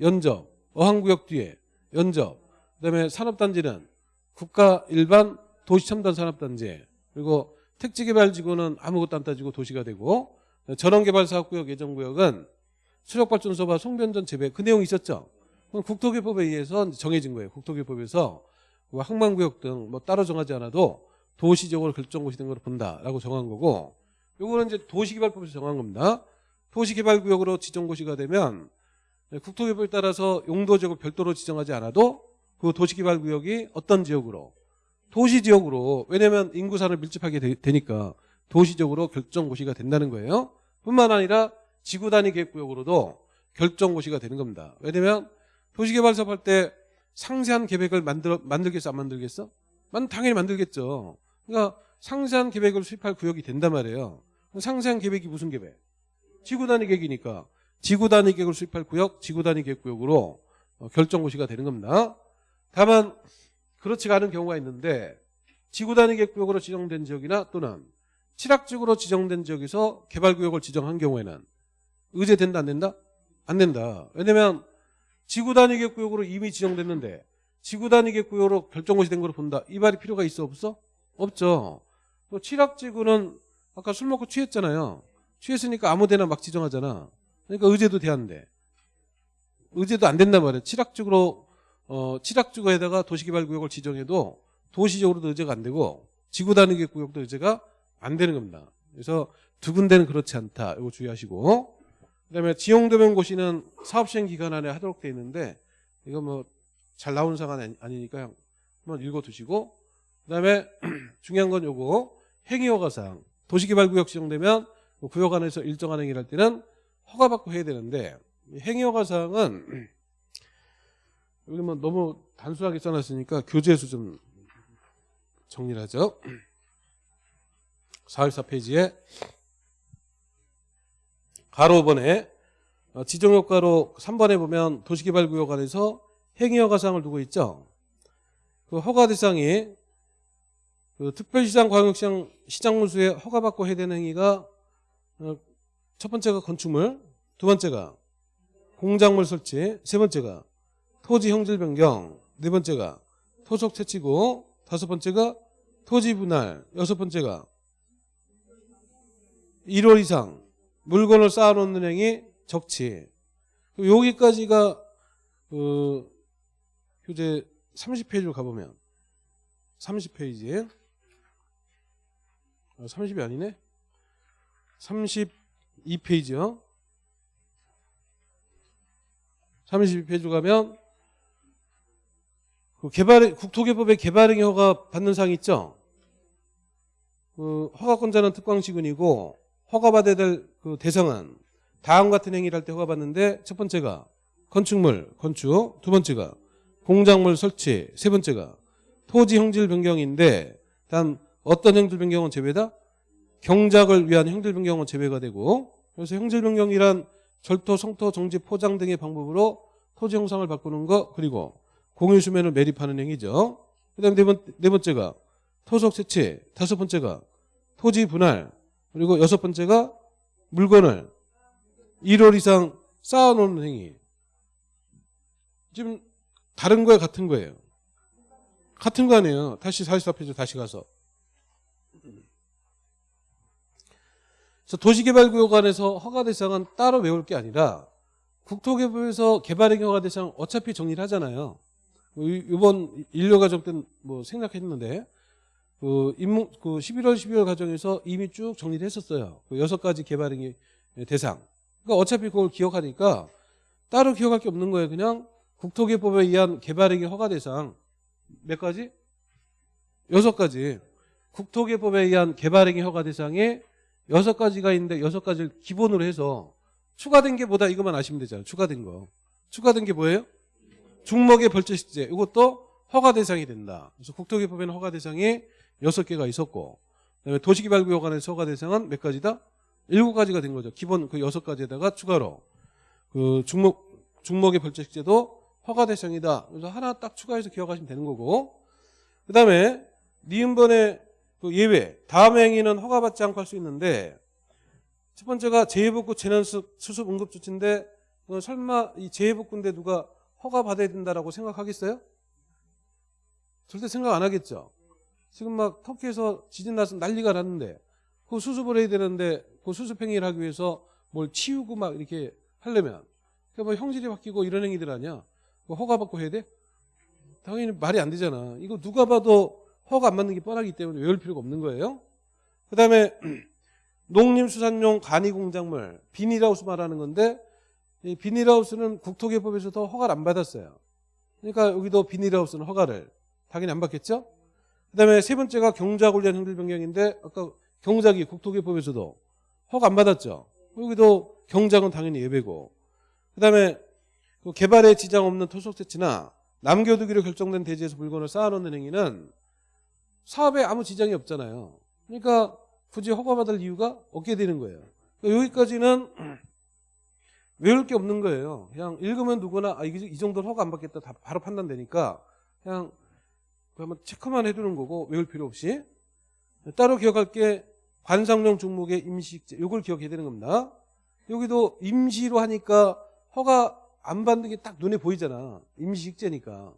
[SPEAKER 1] 연접, 어항구역 뒤에 연접, 그다음에 산업단지는 국가 일반 도시첨단 산업단지 그리고 택지개발지구는 아무것도 안 따지고 도시가 되고 전원개발사업구역 예정구역은 수력발전소와 송변전 재배 그 내용이 있었죠. 그건 국토개법에 의해서 정해진 거예요. 국토개법에서 뭐 항만구역 등 뭐 따로 정하지 않아도 도시적으로 결정고시 된걸 본다라고 정한 거고 요거는 이제 도시개발법에서 정한 겁니다. 도시개발구역으로 지정고시가 되면 네, 국토개법에 따라서 용도 지역을 별도로 지정하지 않아도 그 도시개발구역이 어떤 지역으로 도시지역으로 왜냐하면 인구산을 밀집하게 되, 니까 도시적으로 결정고시가 된다는 거예요. 뿐만 아니라 지구단위 계획구역으로도 결정고시가 되는 겁니다. 왜냐하면 도시개발 사업 할 때 상세한 계획을 만들어 만들겠어 안 만들겠어? 만 당연히 만들겠죠. 그러니까 상세한 계획을 수립할 구역이 된단 말이에요. 상세한 계획이 무슨 계획? 지구 단위 계획이니까 지구 단위 계획을 수립할 구역, 지구 단위 계획 구역으로 어, 결정 고시가 되는 겁니다. 다만 그렇지가 않은 경우가 있는데 지구 단위 계획 구역으로 지정된 지역이나 또는 칠학지구로 지정된 지역에서 개발구역을 지정한 경우에는 의제된다 안 된다? 안 된다. 왜냐면 지구단위 계획구역으로 이미 지정됐는데 지구단위 계획구역으로 결정고시 된 걸로 본다. 이 말이 필요가 있어 없어? 없죠. 또 칠학지구는 아까 술 먹고 취했잖아요. 취했으니까 아무 데나 막 지정하잖아. 그러니까 의제도 돼안돼. 의제도 안 된단 말이야. 칠학지구로 어, 칠학지구에다가 도시개발구역을 지정해도 도시적으로도 의제가 안 되고 지구단위 구역도 의제가 안 되는 겁니다. 그래서 두 군데는 그렇지 않다. 이거 주의하시고 그다음에 지용도면 고시는 사업시행 기간 안에 하도록 돼 있는데 이거 뭐 잘 나오는 상황 아니- 아니니까 한번 읽어두시고 그다음에 중요한 건 요거 행위허가상 도시개발구역 지정되면 그 구역 안에서 일정한 행위를 할 때는 허가받고 해야 되는데 이 행위허가상은 여기 뭐 너무 단순하게 써놨으니까 교재에서 좀 정리를 하죠. 44페이지에 가로 5번에 어, 지정효과로 3번에 보면 도시개발구역 안에서 행위허가상을 두고 있죠. 그 허가 대상이 그 특별시장, 광역시장, 시장 문수에 허가받고 해야 되는 행위가 어, 첫 번째가 건축물, 두 번째가 공작물 설치, 세 번째가 토지 형질 변경, 네 번째가 토속 채취고, 다섯 번째가 토지 분할, 여섯 번째가 1월 이상 물건을 쌓아놓는 행위 적치. 여기까지가 그 교재 30페이지로 가보면 30페이지에 30이 아니네? 32페이지요. 32페이지로 가면 그 개발 국토개법의 개발행위 허가 받는 사항 있죠? 그 허가권자는 특광시군이고 허가받아야 될 그 대상은 다음 같은 행위를 할 때 허가받는데 첫 번째가 건축물, 건축, 두 번째가 공작물 설치, 세 번째가 토지 형질 변경인데 단 어떤 형질 변경은 제외다? 경작을 위한 형질 변경은 제외가 되고 그래서 형질 변경이란 절토, 성토, 정지, 포장 등의 방법으로 토지 형상을 바꾸는 것 그리고 공유 수면을 매립하는 행위죠. 그다음에 네, 번, 네 번째가 토속 채취, 다섯 번째가 토지 분할 그리고 여섯 번째가 물건을 1월 이상 쌓아놓는 행위. 지금 다른 거에 같은 거예요. 같은 거 아니에요. 다시 44페이지 다시 가서. 그래서 도시개발구역 안에서 허가 대상은 따로 외울 게 아니라 국토개발에서 개발행위 허가 대상 어차피 정리를 하잖아요. 뭐 이- 이번 인류과정 때뭐 생각했는데 그 인문 그 11월 12월 과정에서 이미 쭉 정리를 했었어요. 그 여섯 가지 개발행위 대상. 그러니까 어차피 그걸 기억하니까 따로 기억할 게 없는 거예요. 그냥 국토개법에 의한 개발행위 허가 대상 몇 가지? 여섯 가지. 국토개법에 의한 개발행위 허가 대상에 여섯 가지가 있는데 여섯 가지를 기본으로 해서 추가된 게 뭐다 이것만 아시면 되잖아요. 추가된 거. 추가된 게 뭐예요? 중목의 벌채식재. 이것도 허가 대상이 된다. 그래서 국토개법에는 허가 대상이 여섯 개가 있었고 그다음에 도시개발구역 안에서 허가 대상은 몇 가지다? 일곱 가지가 된 거죠. 기본 그 여섯 가지에다가 추가로 그 중목 중목의 벌채식재도 허가 대상이다. 그래서 하나 딱 추가해서 기억하시면 되는 거고 그다음에 니은번의 그 예외 다음 행위는 허가받지 않고 할 수 있는데 첫 번째가 재해복구 재난수습 수습 응급 조치인데 어, 설마 이 재해복구인데 누가 허가 받아야 된다라고 생각하겠어요? 절대 생각 안 하겠죠. 지금 막 터키에서 지진 나서 난리가 났는데 그 수습을 해야 되는데 그 수습 행위를 하기 위해서 뭘 치우고 막 이렇게 하려면 그뭐 형질이 바뀌고 이런 행위들 아니야. 그거 허가 받고 해야 돼? 당연히 말이 안 되잖아. 이거 누가 봐도 허가 안 받는 게 뻔하기 때문에 외울 필요가 없는 거예요. 그 다음에 농림수산용 간이공작물 비닐하우스 말하는 건데 이 비닐하우스는 국토개법에서도 허가를 안 받았어요. 그러니까 여기도 비닐하우스는 허가를 당연히 안 받겠죠? 그 다음에 세 번째가 경작 관련 형질 변경인데 아까 경작이 국토개법에서도 허가 안 받았죠. 여기도 경작은 당연히 예외고 그 다음에 그 개발에 지장 없는 토속 채취나 남겨두기로 결정된 대지에서 물건을 쌓아놓는 행위는 사업에 아무 지장이 없잖아요. 그러니까 굳이 허가받을 이유가 없게 되는 거예요. 그러니까 여기까지는 외울 게 없는 거예요. 그냥 읽으면 누구나 아, 이 정도는 허가 안 받겠다 다 바로 판단되니까 그냥 그 한번 체크만 해두는 거고 외울 필요 없이 따로 기억할 게 관상용 중목의 임시식재 이걸 기억해야 되는 겁니다. 여기도 임시로 하니까 허가 안 받는 게 딱 눈에 보이잖아. 임시식재니까.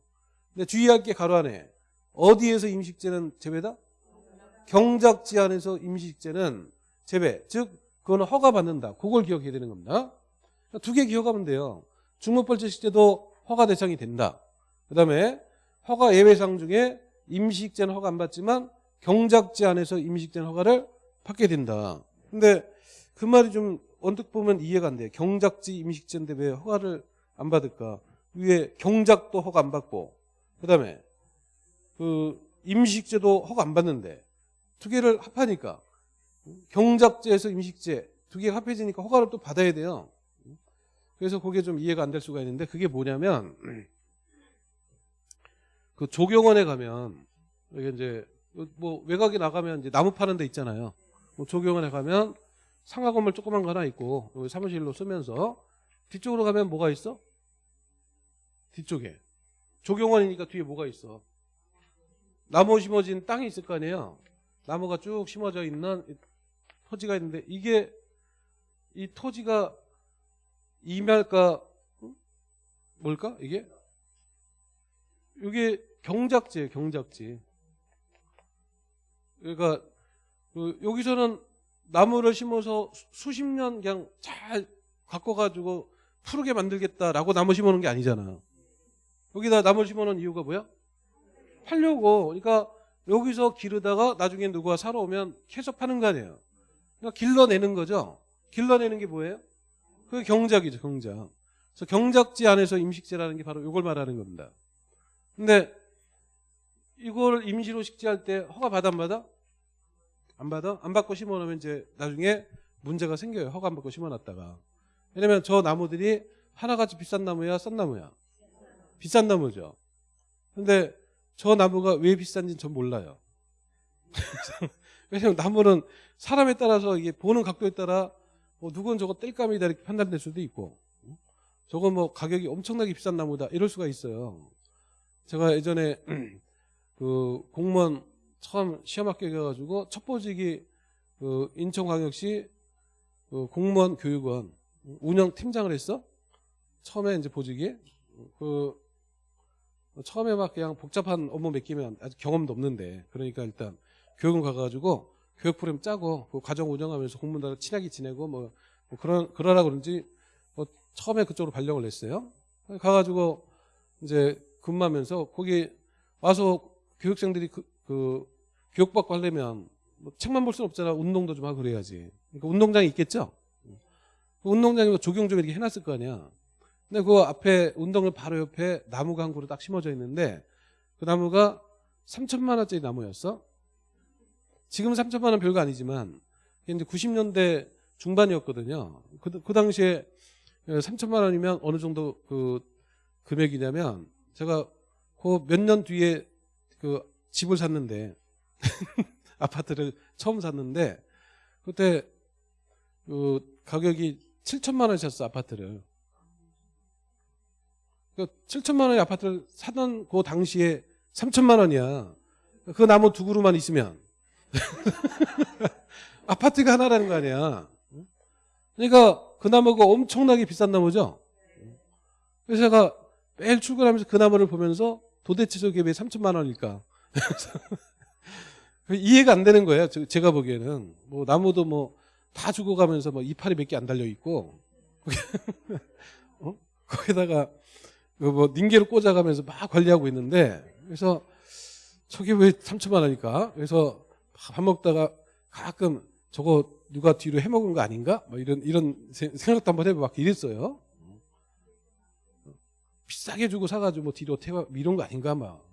[SPEAKER 1] 근데 주의할 게 가로 안에 어디에서 임시식재는 제외다? 경작지 안에서 임시식재는 제외. 즉 그거는 허가 받는다. 그걸 기억해야 되는 겁니다. 두 개 기억하면 돼요. 중목벌채식재도 허가 대상이 된다. 그 다음에 허가 예외상 중에 임시식재는 허가 안 받지만 경작지 안에서 임시식재는 허가를 받게 된다. 근데 그 말이 좀 언뜻 보면 이해가 안 돼. 경작지 임시식재인데 왜 허가를 안 받을까? 위에 경작도 허가 안 받고 그 다음에 그 임시식재도 허가 안 받는데 두 개를 합하니까 경작제에서 임식재 두 개가 합해지니까 허가를 또 받아야 돼요. 그래서 그게 좀 이해가 안 될 수가 있는데 그게 뭐냐면 그 조경원에 가면 이게 이제 뭐 외곽에 나가면 이제 나무 파는 데 있잖아요. 뭐 조경원에 가면 상가 건물 조그만 거 하나 있고 여기 사무실로 쓰면서 뒤쪽으로 가면 뭐가 있어? 뒤쪽에 조경원이니까 뒤에 뭐가 있어? 나무 심어진 땅이 있을 거 아니에요. 나무가 쭉 심어져 있는 토지가 있는데 이게 이 토지가 임야일까 뭘까 이게 이게 경작지예요 경작지. 그러니까 그 여기서는 나무를 심어서 수- 수십 년 그냥 잘 가꿔가지고 푸르게 만들겠다라고 나무 심어놓은 게 아니잖아 여기다 나무를 심어놓은 이유가 뭐야? 팔려고. 그러니까 여기서 기르다가 나중에 누가 사러 오면 계속 파는 거 아니에요. 그러니까 길러내는 거죠. 길러내는 게 뭐예요? 그게 경작이죠, 경작. 그래서 경작지 안에서 임식재라는 게 바로 이걸 말하는 겁니다. 근데 이걸 임시로 식재할 때 허가 받아 안 받아? 안 받아? 안 받고 심어놓으면 이제 나중에 문제가 생겨요. 허가 안 받고 심어놨다가. 왜냐면 저 나무들이 하나같이 비싼 나무야, 싼 나무야? 비싼 나무죠. 근데 저 나무가 왜 비싼지는 전 몰라요. 왜냐면 나무는 사람에 따라서 이게 보는 각도에 따라 뭐 누군 저거 땔감이다 이렇게 판단될 수도 있고 저거 뭐 가격이 엄청나게 비싼 나무다 이럴 수가 있어요. 제가 예전에 그 공무원 처음 시험 합격해가지고 첫 보직이 그 인천광역시 그 공무원 교육원 운영 팀장을 했어. 처음에 이제 보직이 그 처음에 막 그냥 복잡한 업무 맡기면 아직 경험도 없는데 그러니까 일단 교육원 가가지고 교육 프로그램 짜고 그 과정 운영하면서 공무원들 친하게 지내고 뭐, 뭐 그런 그러라 그런지 뭐 처음에 그쪽으로 발령을 냈어요. 가가지고 이제 근무하면서 거기 와서 교육생들이 그, 그 교육받고 하려면 뭐 책만 볼 수는 없잖아. 운동도 좀 하고 그래야지. 그러니까 운동장이 있겠죠. 그 운동장에 뭐 조경 좀 이렇게 해놨을 거 아니야. 근데 그 앞에 운동을 바로 옆에 나무가 한 그루 딱 심어져 있는데 그 나무가 3천만 원짜리 나무였어. 지금 3천만 원 별거 아니지만 이제 90년대 중반이었거든요. 그, 그 당시에 3천만 원이면 어느 정도 그 금액이냐면 제가 그 몇 년 뒤에 그 집을 샀는데 아파트를 처음 샀는데 그때 그 가격이 7천만 원이었어 아파트를. 그 7천만 원의 아파트를 사던 그 당시에 3천만 원이야. 그 나무 두 그루만 있으면 아파트가 하나라는 거 아니야. 그러니까 그 나무가 엄청나게 비싼 나무죠. 그래서 제가 매일 출근하면서 그 나무를 보면서 도대체 저게 왜 3천만 원일까? 이해가 안 되는 거예요. 저- 제가 보기에는 뭐 나무도 뭐 다 죽어가면서 뭐 이파리 몇 개 안 달려 있고 어? 거기다가 그뭐 닌게를 꽂아가면서 막 관리하고 있는데 그래서 저게 왜 3천만 원일까? 그래서 밥 먹다가 가끔 저거 누가 뒤로 해먹은 거 아닌가? 뭐 이런 이런 세- 생각도 한번 해보고 막 이랬어요. 비싸게 주고 사가지고 뭐 뒤로 태워 이런 거 아닌가 막.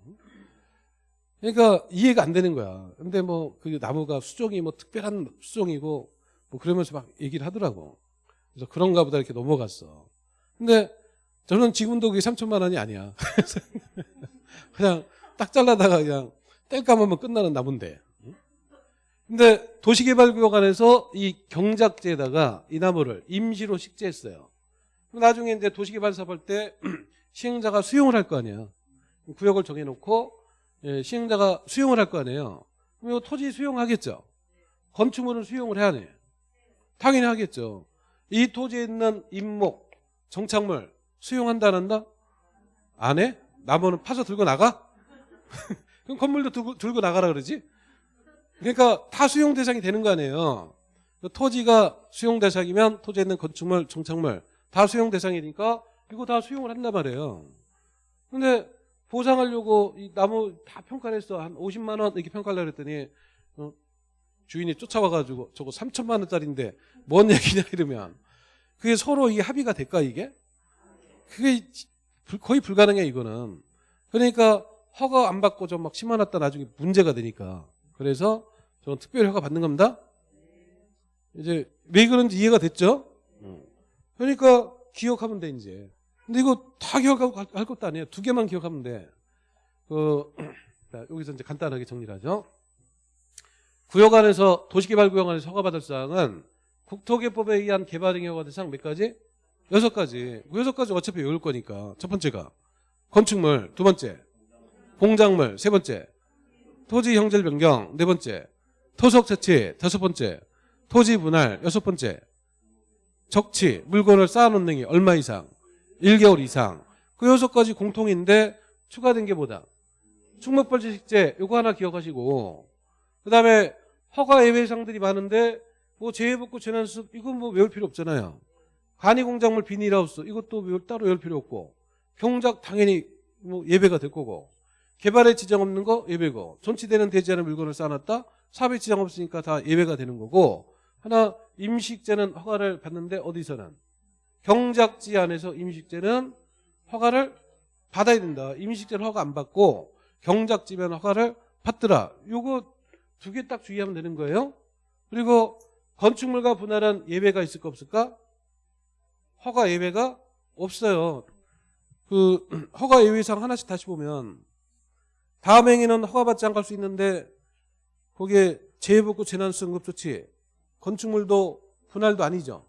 [SPEAKER 1] 그러니까 이해가 안 되는 거야. 근데 뭐 그 나무가 수종이 뭐 특별한 수종이고 뭐 그러면서 막 얘기를 하더라고. 그래서 그런가 보다 이렇게 넘어갔어. 근데 저는 지금도 그게 3천만 원이 아니야. 그냥 딱 잘라다가 그냥 뗄감하면 끝나는 나무인데. 근데 도시개발구역 안에서 이 경작지에다가 이 나무를 임시로 식재했어요. 나중에 이제 도시개발 사업할 때 시행자가 수용을 할 거 아니야. 구역을 정해놓고 예, 시행자가 수용을 할 거 아니에요. 그럼 이 토지 수용하겠죠. 건축물은 수용을 해야 돼. 당연히 하겠죠. 이 토지에 있는 임목, 정착물 수용한다 안 한다? 안 해? 나무는 파서 들고 나가? 그럼 건물도 들고, 들고 나가라 그러지? 그러니까 다 수용 대상이 되는 거 아니에요. 그 토지가 수용 대상이면 토지에 있는 건축물, 정착물 다 수용 대상이니까 이거 다 수용을 한단 말이에요. 근데 보상하려고 이 나무 다 평가를 했어. 한 50만 원 이렇게 평가를 그랬더니 어, 주인이 쫓아와가지고 저거 3천만 원짜리인데 뭔 얘기냐 이러면 그게 서로 이게 합의가 될까 이게? 그게 불- 거의 불가능해 이거는. 그러니까 허가 안 받고 좀 막 심어놨다 나중에 문제가 되니까. 그래서 저는 특별 허가 받는 겁니다. 이제 왜 그런지 이해가 됐죠? 그러니까 기억하면 돼 이제. 근데 이거 다 기억하고 할- 할 것도 아니에요. 두 개만 기억하면 돼. 그 자, 여기서 이제 간단하게 정리를 하죠. 구역 안에서 도시개발구역 안에서 허가받을 사항은 국토개법에 의한 개발행위 허가 대상 몇 가지? 여섯 가지. 그 여섯 가지 어차피 외울 거니까. 첫 번째가 건축물, 두 번째 공작물, 세 번째 토지 형질 변경, 네 번째 토속 채취, 다섯 번째 토지 분할, 여섯 번째 적치, 물건을 쌓아놓는 게 얼마 이상, 1개월 이상. 그 여섯 가지 공통인데 추가된 게 뭐다? 충목벌지식재 요거 하나 기억하시고. 그 다음에 허가 예외상들이 많은데 뭐 재해복구 재난수습 이건 뭐 외울 필요 없잖아요. 간이공작물 비닐하우스 이것도 따로 외울 필요 없고. 경작 당연히 뭐 예배가 될 거고. 개발에 지장 없는 거 예배고. 존치되는 되지 않은 물건을 쌓아놨다? 사업에 지장 없으니까 다 예배가 되는 거고. 하나 임식제는 허가를 받는데 어디서는 경작지 안에서 임식제는 허가를 받아야 된다. 임식제는 허가 안 받고 경작지면 허가를 받더라. 요거 두 개 딱 주의하면 되는 거예요. 그리고 건축물과 분할한 예외가 있을까 없을까? 허가 예외가 없어요. 그 허가 예외상 하나씩 다시 보면 다음 행위는 허가받지 않을 수 있는데 거기에 재해복구 재난수급조치 건축물도 분할도 아니죠.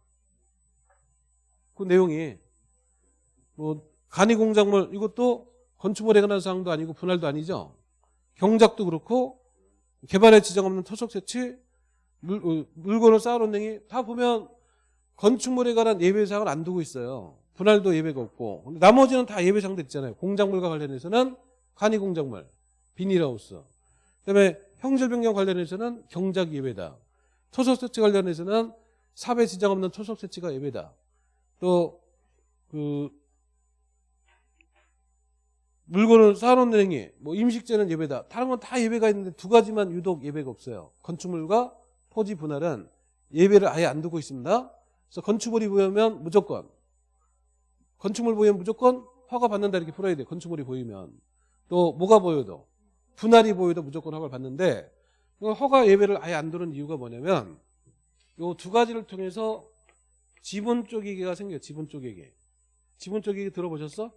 [SPEAKER 1] 그 내용이 뭐 간이 공작물 이것도 건축물에 관한 사항도 아니고 분할도 아니죠. 경작도 그렇고 개발에 지장 없는 토속 채취 물, 어, 물건을 쌓아놓는 행위 다 보면 건축물에 관한 예외사항을 안 두고 있어요. 분할도 예외가 없고 나머지는 다 예외사항들 있잖아요. 공작물과 관련해서는 간이 공작물, 비닐하우스 그다음에 형질 변경 관련해서는 경작 예외다. 토속 채취 관련해서는 사배 지장 없는 토속 채취가 예외다. 또그 물건을 쌓아놓는 행위, 뭐 임식제는 예배다. 다른 건 다 예배가 있는데 두 가지만 유독 예배가 없어요. 건축물과 토지 분할은 예배를 아예 안 두고 있습니다. 그래서 건축물이 보이면 무조건 건축물 보이면 무조건 허가 받는다 이렇게 풀어야 돼. 건축물이 보이면 또 뭐가 보여도 분할이 보여도 무조건 허가를 받는데 허가 예배를 아예 안 두는 이유가 뭐냐면 요두 가지를 통해서 지분 쪼개기가 생겨요. 지분 쪼개기. 지분 쪼개기 들어보셨어?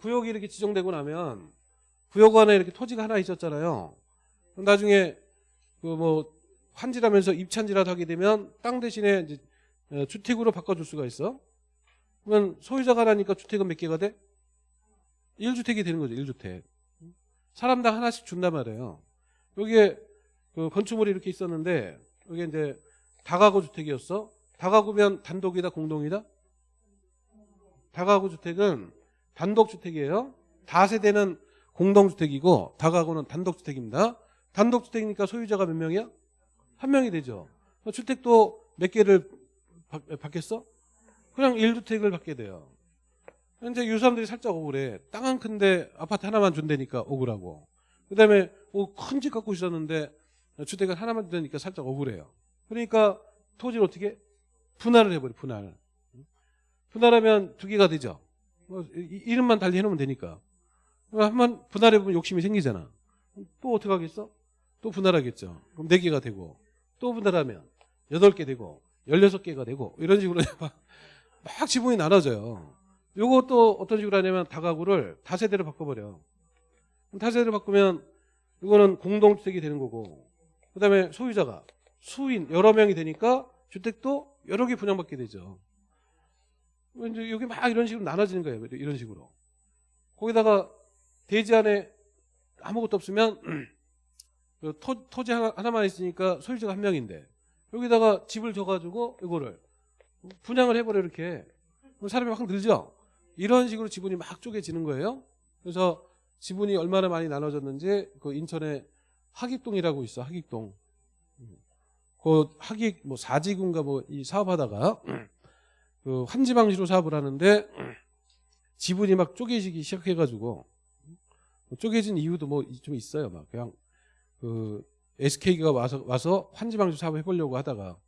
[SPEAKER 1] 구역이 이렇게 지정되고 나면 구역 안에 이렇게 토지가 하나 있었잖아요. 그럼 나중에 그 뭐 환지라면서 입찬지라도 하게 되면 땅 대신에 이제 어, 주택으로 바꿔줄 수가 있어. 그러면 소유자가 하나니까 주택은 몇 개가 돼? 1주택이 되는 거죠. 1주택. 사람당 하나씩 준단 말이에요. 여기에 그 건축물이 이렇게 있었는데 여기 이제 다가구 주택이었어. 다가구면 단독이다 공동이다? 다가구 주택은 단독 주택이에요. 다세대는 공동주택이고 다가구는 단독주택입니다. 단독주택이니까 소유자가 몇 명이야? 한 명이 되죠. 주택도 몇 개를 받, 받겠어? 그냥 1주택을 받게 돼요. 현재 이 사람들이 살짝 억울해. 땅 한 큰데 아파트 하나만 준다니까 억울하고. 그 다음에 큰집 갖고 있었는데 주택을 하나만 준다니까 살짝 억울해요. 그러니까 토지를 어떻게? 분할을 해버려, 분할. 분할하면 두 개가 되죠. 뭐 이- 이름만 달리 해놓으면 되니까. 한번 분할해보면 욕심이 생기잖아. 또 어떻게 하겠어? 또 분할하겠죠. 그럼 4개가 되고 또 분할하면 8개 되고 16개가 되고 이런 식으로 막, 막 지분이 나눠져요. 또 어떤 식으로 하냐면 다가구를 다세대로 바꿔버려. 다세대로 바꾸면 이거는 공동주택이 되는 거고 그 다음에 소유자가 수인 여러 명이 되니까 주택도 여러 개 분양받게 되죠. 이제 여기 막 이런 식으로 나눠지는 거예요. 이런 식으로. 거기다가 대지 안에 아무것도 없으면 그 토, 토지 하나, 하나 만 있으니까 소유자가 한 명인데 여기다가 집을 줘가지고 이거를 분양을 해버려 이렇게 사람이 확 늘죠. 이런 식으로 지분이 막 쪼개지는 거예요. 그래서 지분이 얼마나 많이 나눠졌는지 그 인천에 하객동이라고 있어 하객동. 그 하객 뭐 사지군가 뭐 이 사업하다가 그 환지방지로 사업을 하는데 지분이 막 쪼개지기 시작해가지고 쪼개진 이유도 뭐 좀 있어요. 막 그냥 그 SK가 와서 와서 환지방지 사업 해보려고 하다가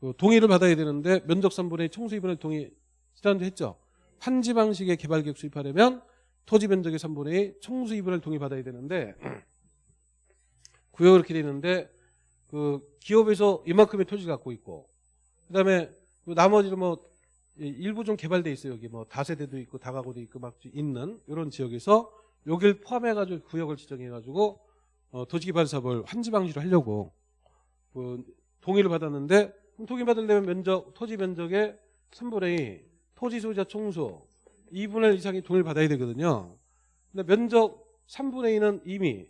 [SPEAKER 1] 그 동의를 받아야 되는데 면적 3분의 청수 2분의 동의 지난주 했죠. 환지 방식의 개발 계획 수립하려면 토지 면적의 3분의 2, 청수 2분의 1 동의 받아야 되는데 구역이 그렇게 되는데 그 기업에서 이만큼의 토지 갖고 있고 그다음에 그 나머지는 뭐 일부 좀 개발돼 있어요. 여기 뭐 다세대도 있고 다가구도 있고 막 있는 이런 지역에서 여길 포함해 가지고 구역을 지정해 가지고 어, 도시 개발 사업을 환지 방식으로 하려고 그 동의를 받았는데 동의 받으려면 면적 토지 면적의 3분의 2 토지 소유자 총수 2분의 1 이상이 동의를 받아야 되거든요. 근데 면적 3분의 2는 이미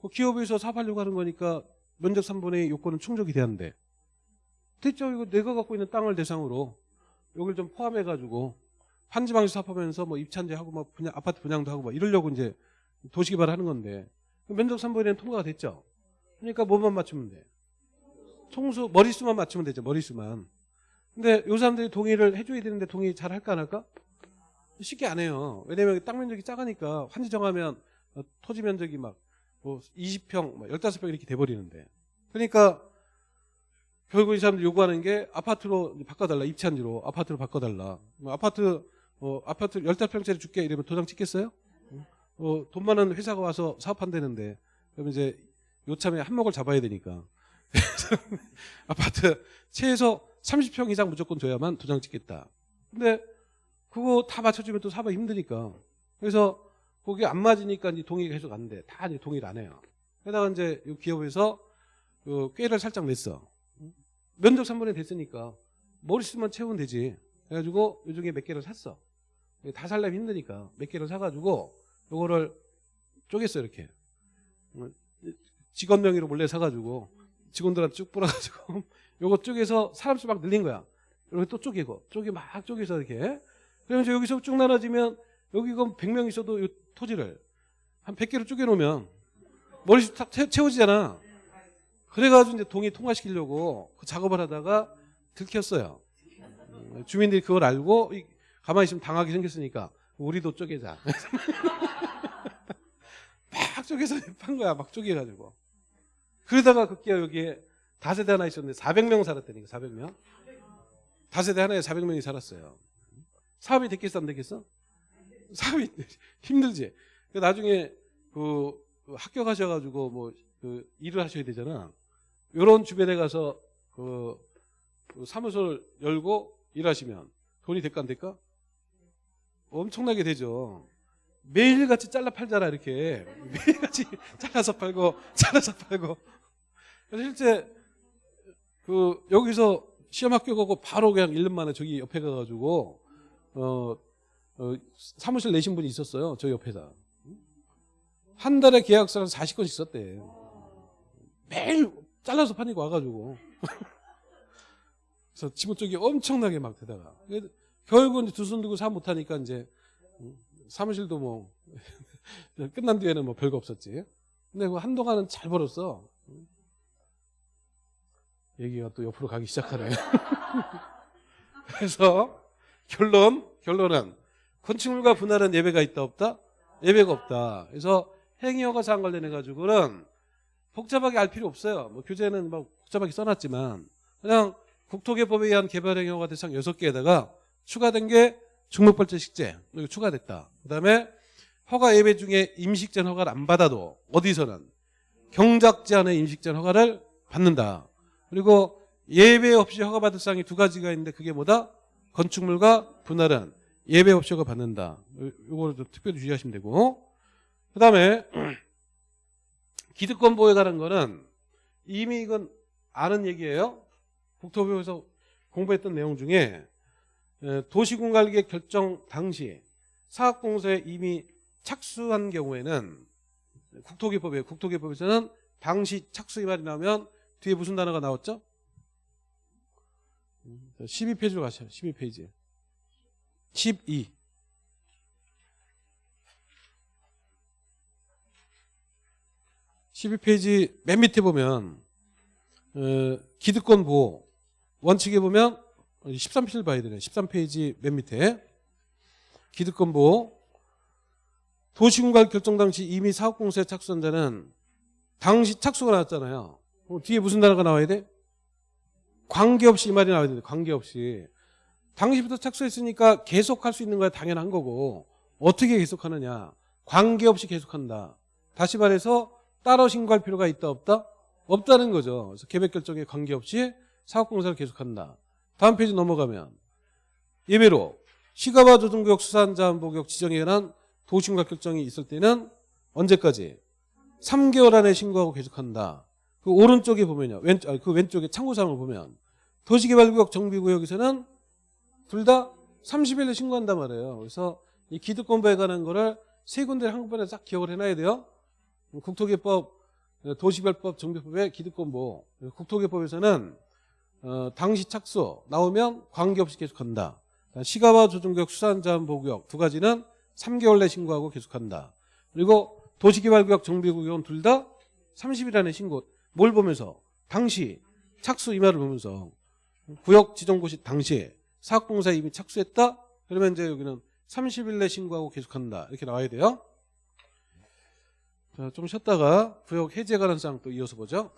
[SPEAKER 1] 그 기업에서 사업하려고 하는 거니까 면적 3분의 2 요건은 충족이 되는데 됐죠. 이거 내가 갖고 있는 땅을 대상으로 여기를 좀 포함해 가지고 환지방식 사업하면서 뭐 입찬제 하고 뭐 분양 아파트 분양도 하고 뭐 이러려고 이제 도시 개발 하는 건데 면적 3분의 1은 통과가 됐죠. 그러니까 뭐만 맞추면 돼. 총수 머리수만 맞추면 되죠. 머리수만. 근데 요 사람들이 동의를 해줘야 되는데 동의 잘 할까 안 할까? 쉽게 안 해요. 왜냐면 땅 면적이 작으니까 환지 정하면 어, 토지 면적이 막 뭐 20평, 뭐 15평 이렇게 돼버리는데. 그러니까 결국 이 사람들이 요구하는 게 아파트로 바꿔달라. 입찬지로 아파트로 바꿔달라. 뭐 아파트 어, 아파트 15평짜리 줄게 이러면 도장 찍겠어요? 어, 돈 많은 회사가 와서 사업한다는데 그럼 이제 요참에 한몫을 잡아야 되니까 아파트 최소 30평 이상 무조건 줘야만 도장 찍겠다. 근데 그거 다 맞춰주면 또 사업이 힘드니까 그래서 거기 안 맞으니까 이제 동의가 계속 안 돼. 다 이제 동의를 안 해요. 게다가 이제 이 기업에서 그 꾀를 살짝 냈어. 면적 3분의 됐으니까 머리수만 채우면 되지. 그래가지고 요 중에 몇 개를 샀어. 다 살려면 힘드니까 몇 개를 사가지고 요거를 쪼갰어 이렇게. 어, 직원 명의로 몰래 사가지고 직원들한테 쭉 뿌려가지고 요거 쪼개서 사람 수 막 늘린 거야. 이렇게 또 쪼개고 쪼개 막 쪼개서 이렇게. 그러면서 여기서 쭉 나눠지면 여기 그 100명 있어도 요 토지를 한 100개로 쪼개놓으면 채- 채워지잖아. 그래가지고 이제 동의 통과시키려고 그 작업을 하다가 들켰어요. 음, 주민들이 그걸 알고 이- 가만히 있으면 당하게 생겼으니까 우리도 쪼개자. 막 쪼개서 판 거야. 막 쪼개가지고. 그러다가 급기야 여기에 다세대 하나 있었는데 400명 살았다니까 400명. 다세대 하나에 400명이 살았어요. 사업이 됐겠어 안 됐겠어? 사업이 힘들지. 그 나중에 그, 그 합격하셔가지고 뭐 그 일을 하셔야 되잖아. 요런 주변에 가서 그, 그 사무소를 열고 일하시면 돈이 될까 안 될까? 엄청나게 되죠. 매일같이 잘라 팔잖아 이렇게 매일같이 잘라서 팔고 잘라서 팔고 그래서 실제 그 여기서 시험 합격하고 바로 그냥 1년 만에 저기 옆에 가가지고 어, 어, 사무실 내신 분이 있었어요 저 옆에다 한 달에 계약서를 40건씩 썼대 매일 잘라서 파니까 와가지고 그래서 지분 쪽이 엄청나게 막 되다가 결국은 두 손 들고 사업 못하니까 이제 음, 사무실도 뭐 끝난 뒤에는 뭐 별거 없었지. 근데 그 한동안은 잘 벌었어. 얘기가 또 옆으로 가기 시작하네. 그래서 결론 결론은 건축물과 분할은 예배가 있다 없다? 예배가 없다. 그래서 행위허가 사항 관련해 가지고는 복잡하게 알 필요 없어요. 뭐 교재는 막 복잡하게 써놨지만 그냥 국토개법에 의한 개발행위허가 대상 6개에다가 추가된 게 중목벌제 식재 여기 추가됐다. 그다음에 허가 예배 중에 임식전 허가를 안 받아도 어디서는 경작 제한의 임식전 허가를 받는다. 그리고 예배 없이 허가 받을 사항이 두 가지가 있는데 그게 뭐다? 건축물과 분할은 예배 허가 받는다. 이거를 좀 특별히 주의하시면 되고 그 다음에 기득권 보호에 관한 거는 이미 이건 아는 얘기예요. 국토부에서 공부했던 내용 중에 에, 도시공간계획 결정 당시 사업공사에 이미 착수한 경우에는 국토기법이에요. 국토기법에서는 당시 착수 이 말이 나오면 뒤에 무슨 단어가 나왔죠? 12페이지로 가시죠. 12페이지. 12. 십이 페이지맨 밑에 보면 어, 기득권 보호 원칙에 보면 13페이지를 봐야 되네. 13페이지 맨 밑에 기득권 보호 도시공간 결정 당시 이미 사업공사에 착수한 자는 당시 착수가 나왔잖아요. 뒤에 무슨 단어가 나와야 돼? 관계없이 이 말이 나와야 돼. 관계없이. 당시부터 착수했으니까 계속할 수 있는 거야 당연한 거고 어떻게 계속하느냐. 관계없이 계속한다. 다시 말해서 따로 신고할 필요가 있다 없다? 없다는 거죠. 그래서 계획 결정에 관계없이 사업공사를 계속한다. 다음 페이지 넘어가면 예외로 시가와 조정구역 수산자원보구역 지정에 관한 도시공사 결정이 있을 때는 언제까지? 3개월 안에 신고하고 계속한다. 그 오른쪽에 보면요. 왼, 그 왼쪽에 참고사항을 보면 도시개발구역 정비구역에서는 둘 다 30일에 신고한단 말이에요. 그래서 이 기득권부에 관한 거를 세 군데를 한꺼번에 싹 기억을 해놔야 돼요. 국토개법, 도시별법, 정비법의 기득권부. 국토개법에서는 어, 당시 착수 나오면 관계없이 계속 한다. 시가와 조정구역 수산자원보구역 두 가지는 3개월 내 신고하고 계속한다. 그리고 도시개발구역 정비구역은 둘 다 30일 안에 신고. 뭘 보면서? 당시 착수 이 말을 보면서 구역 지정고시 당시에 사업공사에 이미 착수했다? 그러면 이제 여기는 30일 내 신고하고 계속한다. 이렇게 나와야 돼요. 자, 좀 쉬었다가 구역 해제 사항 또 이어서 보죠.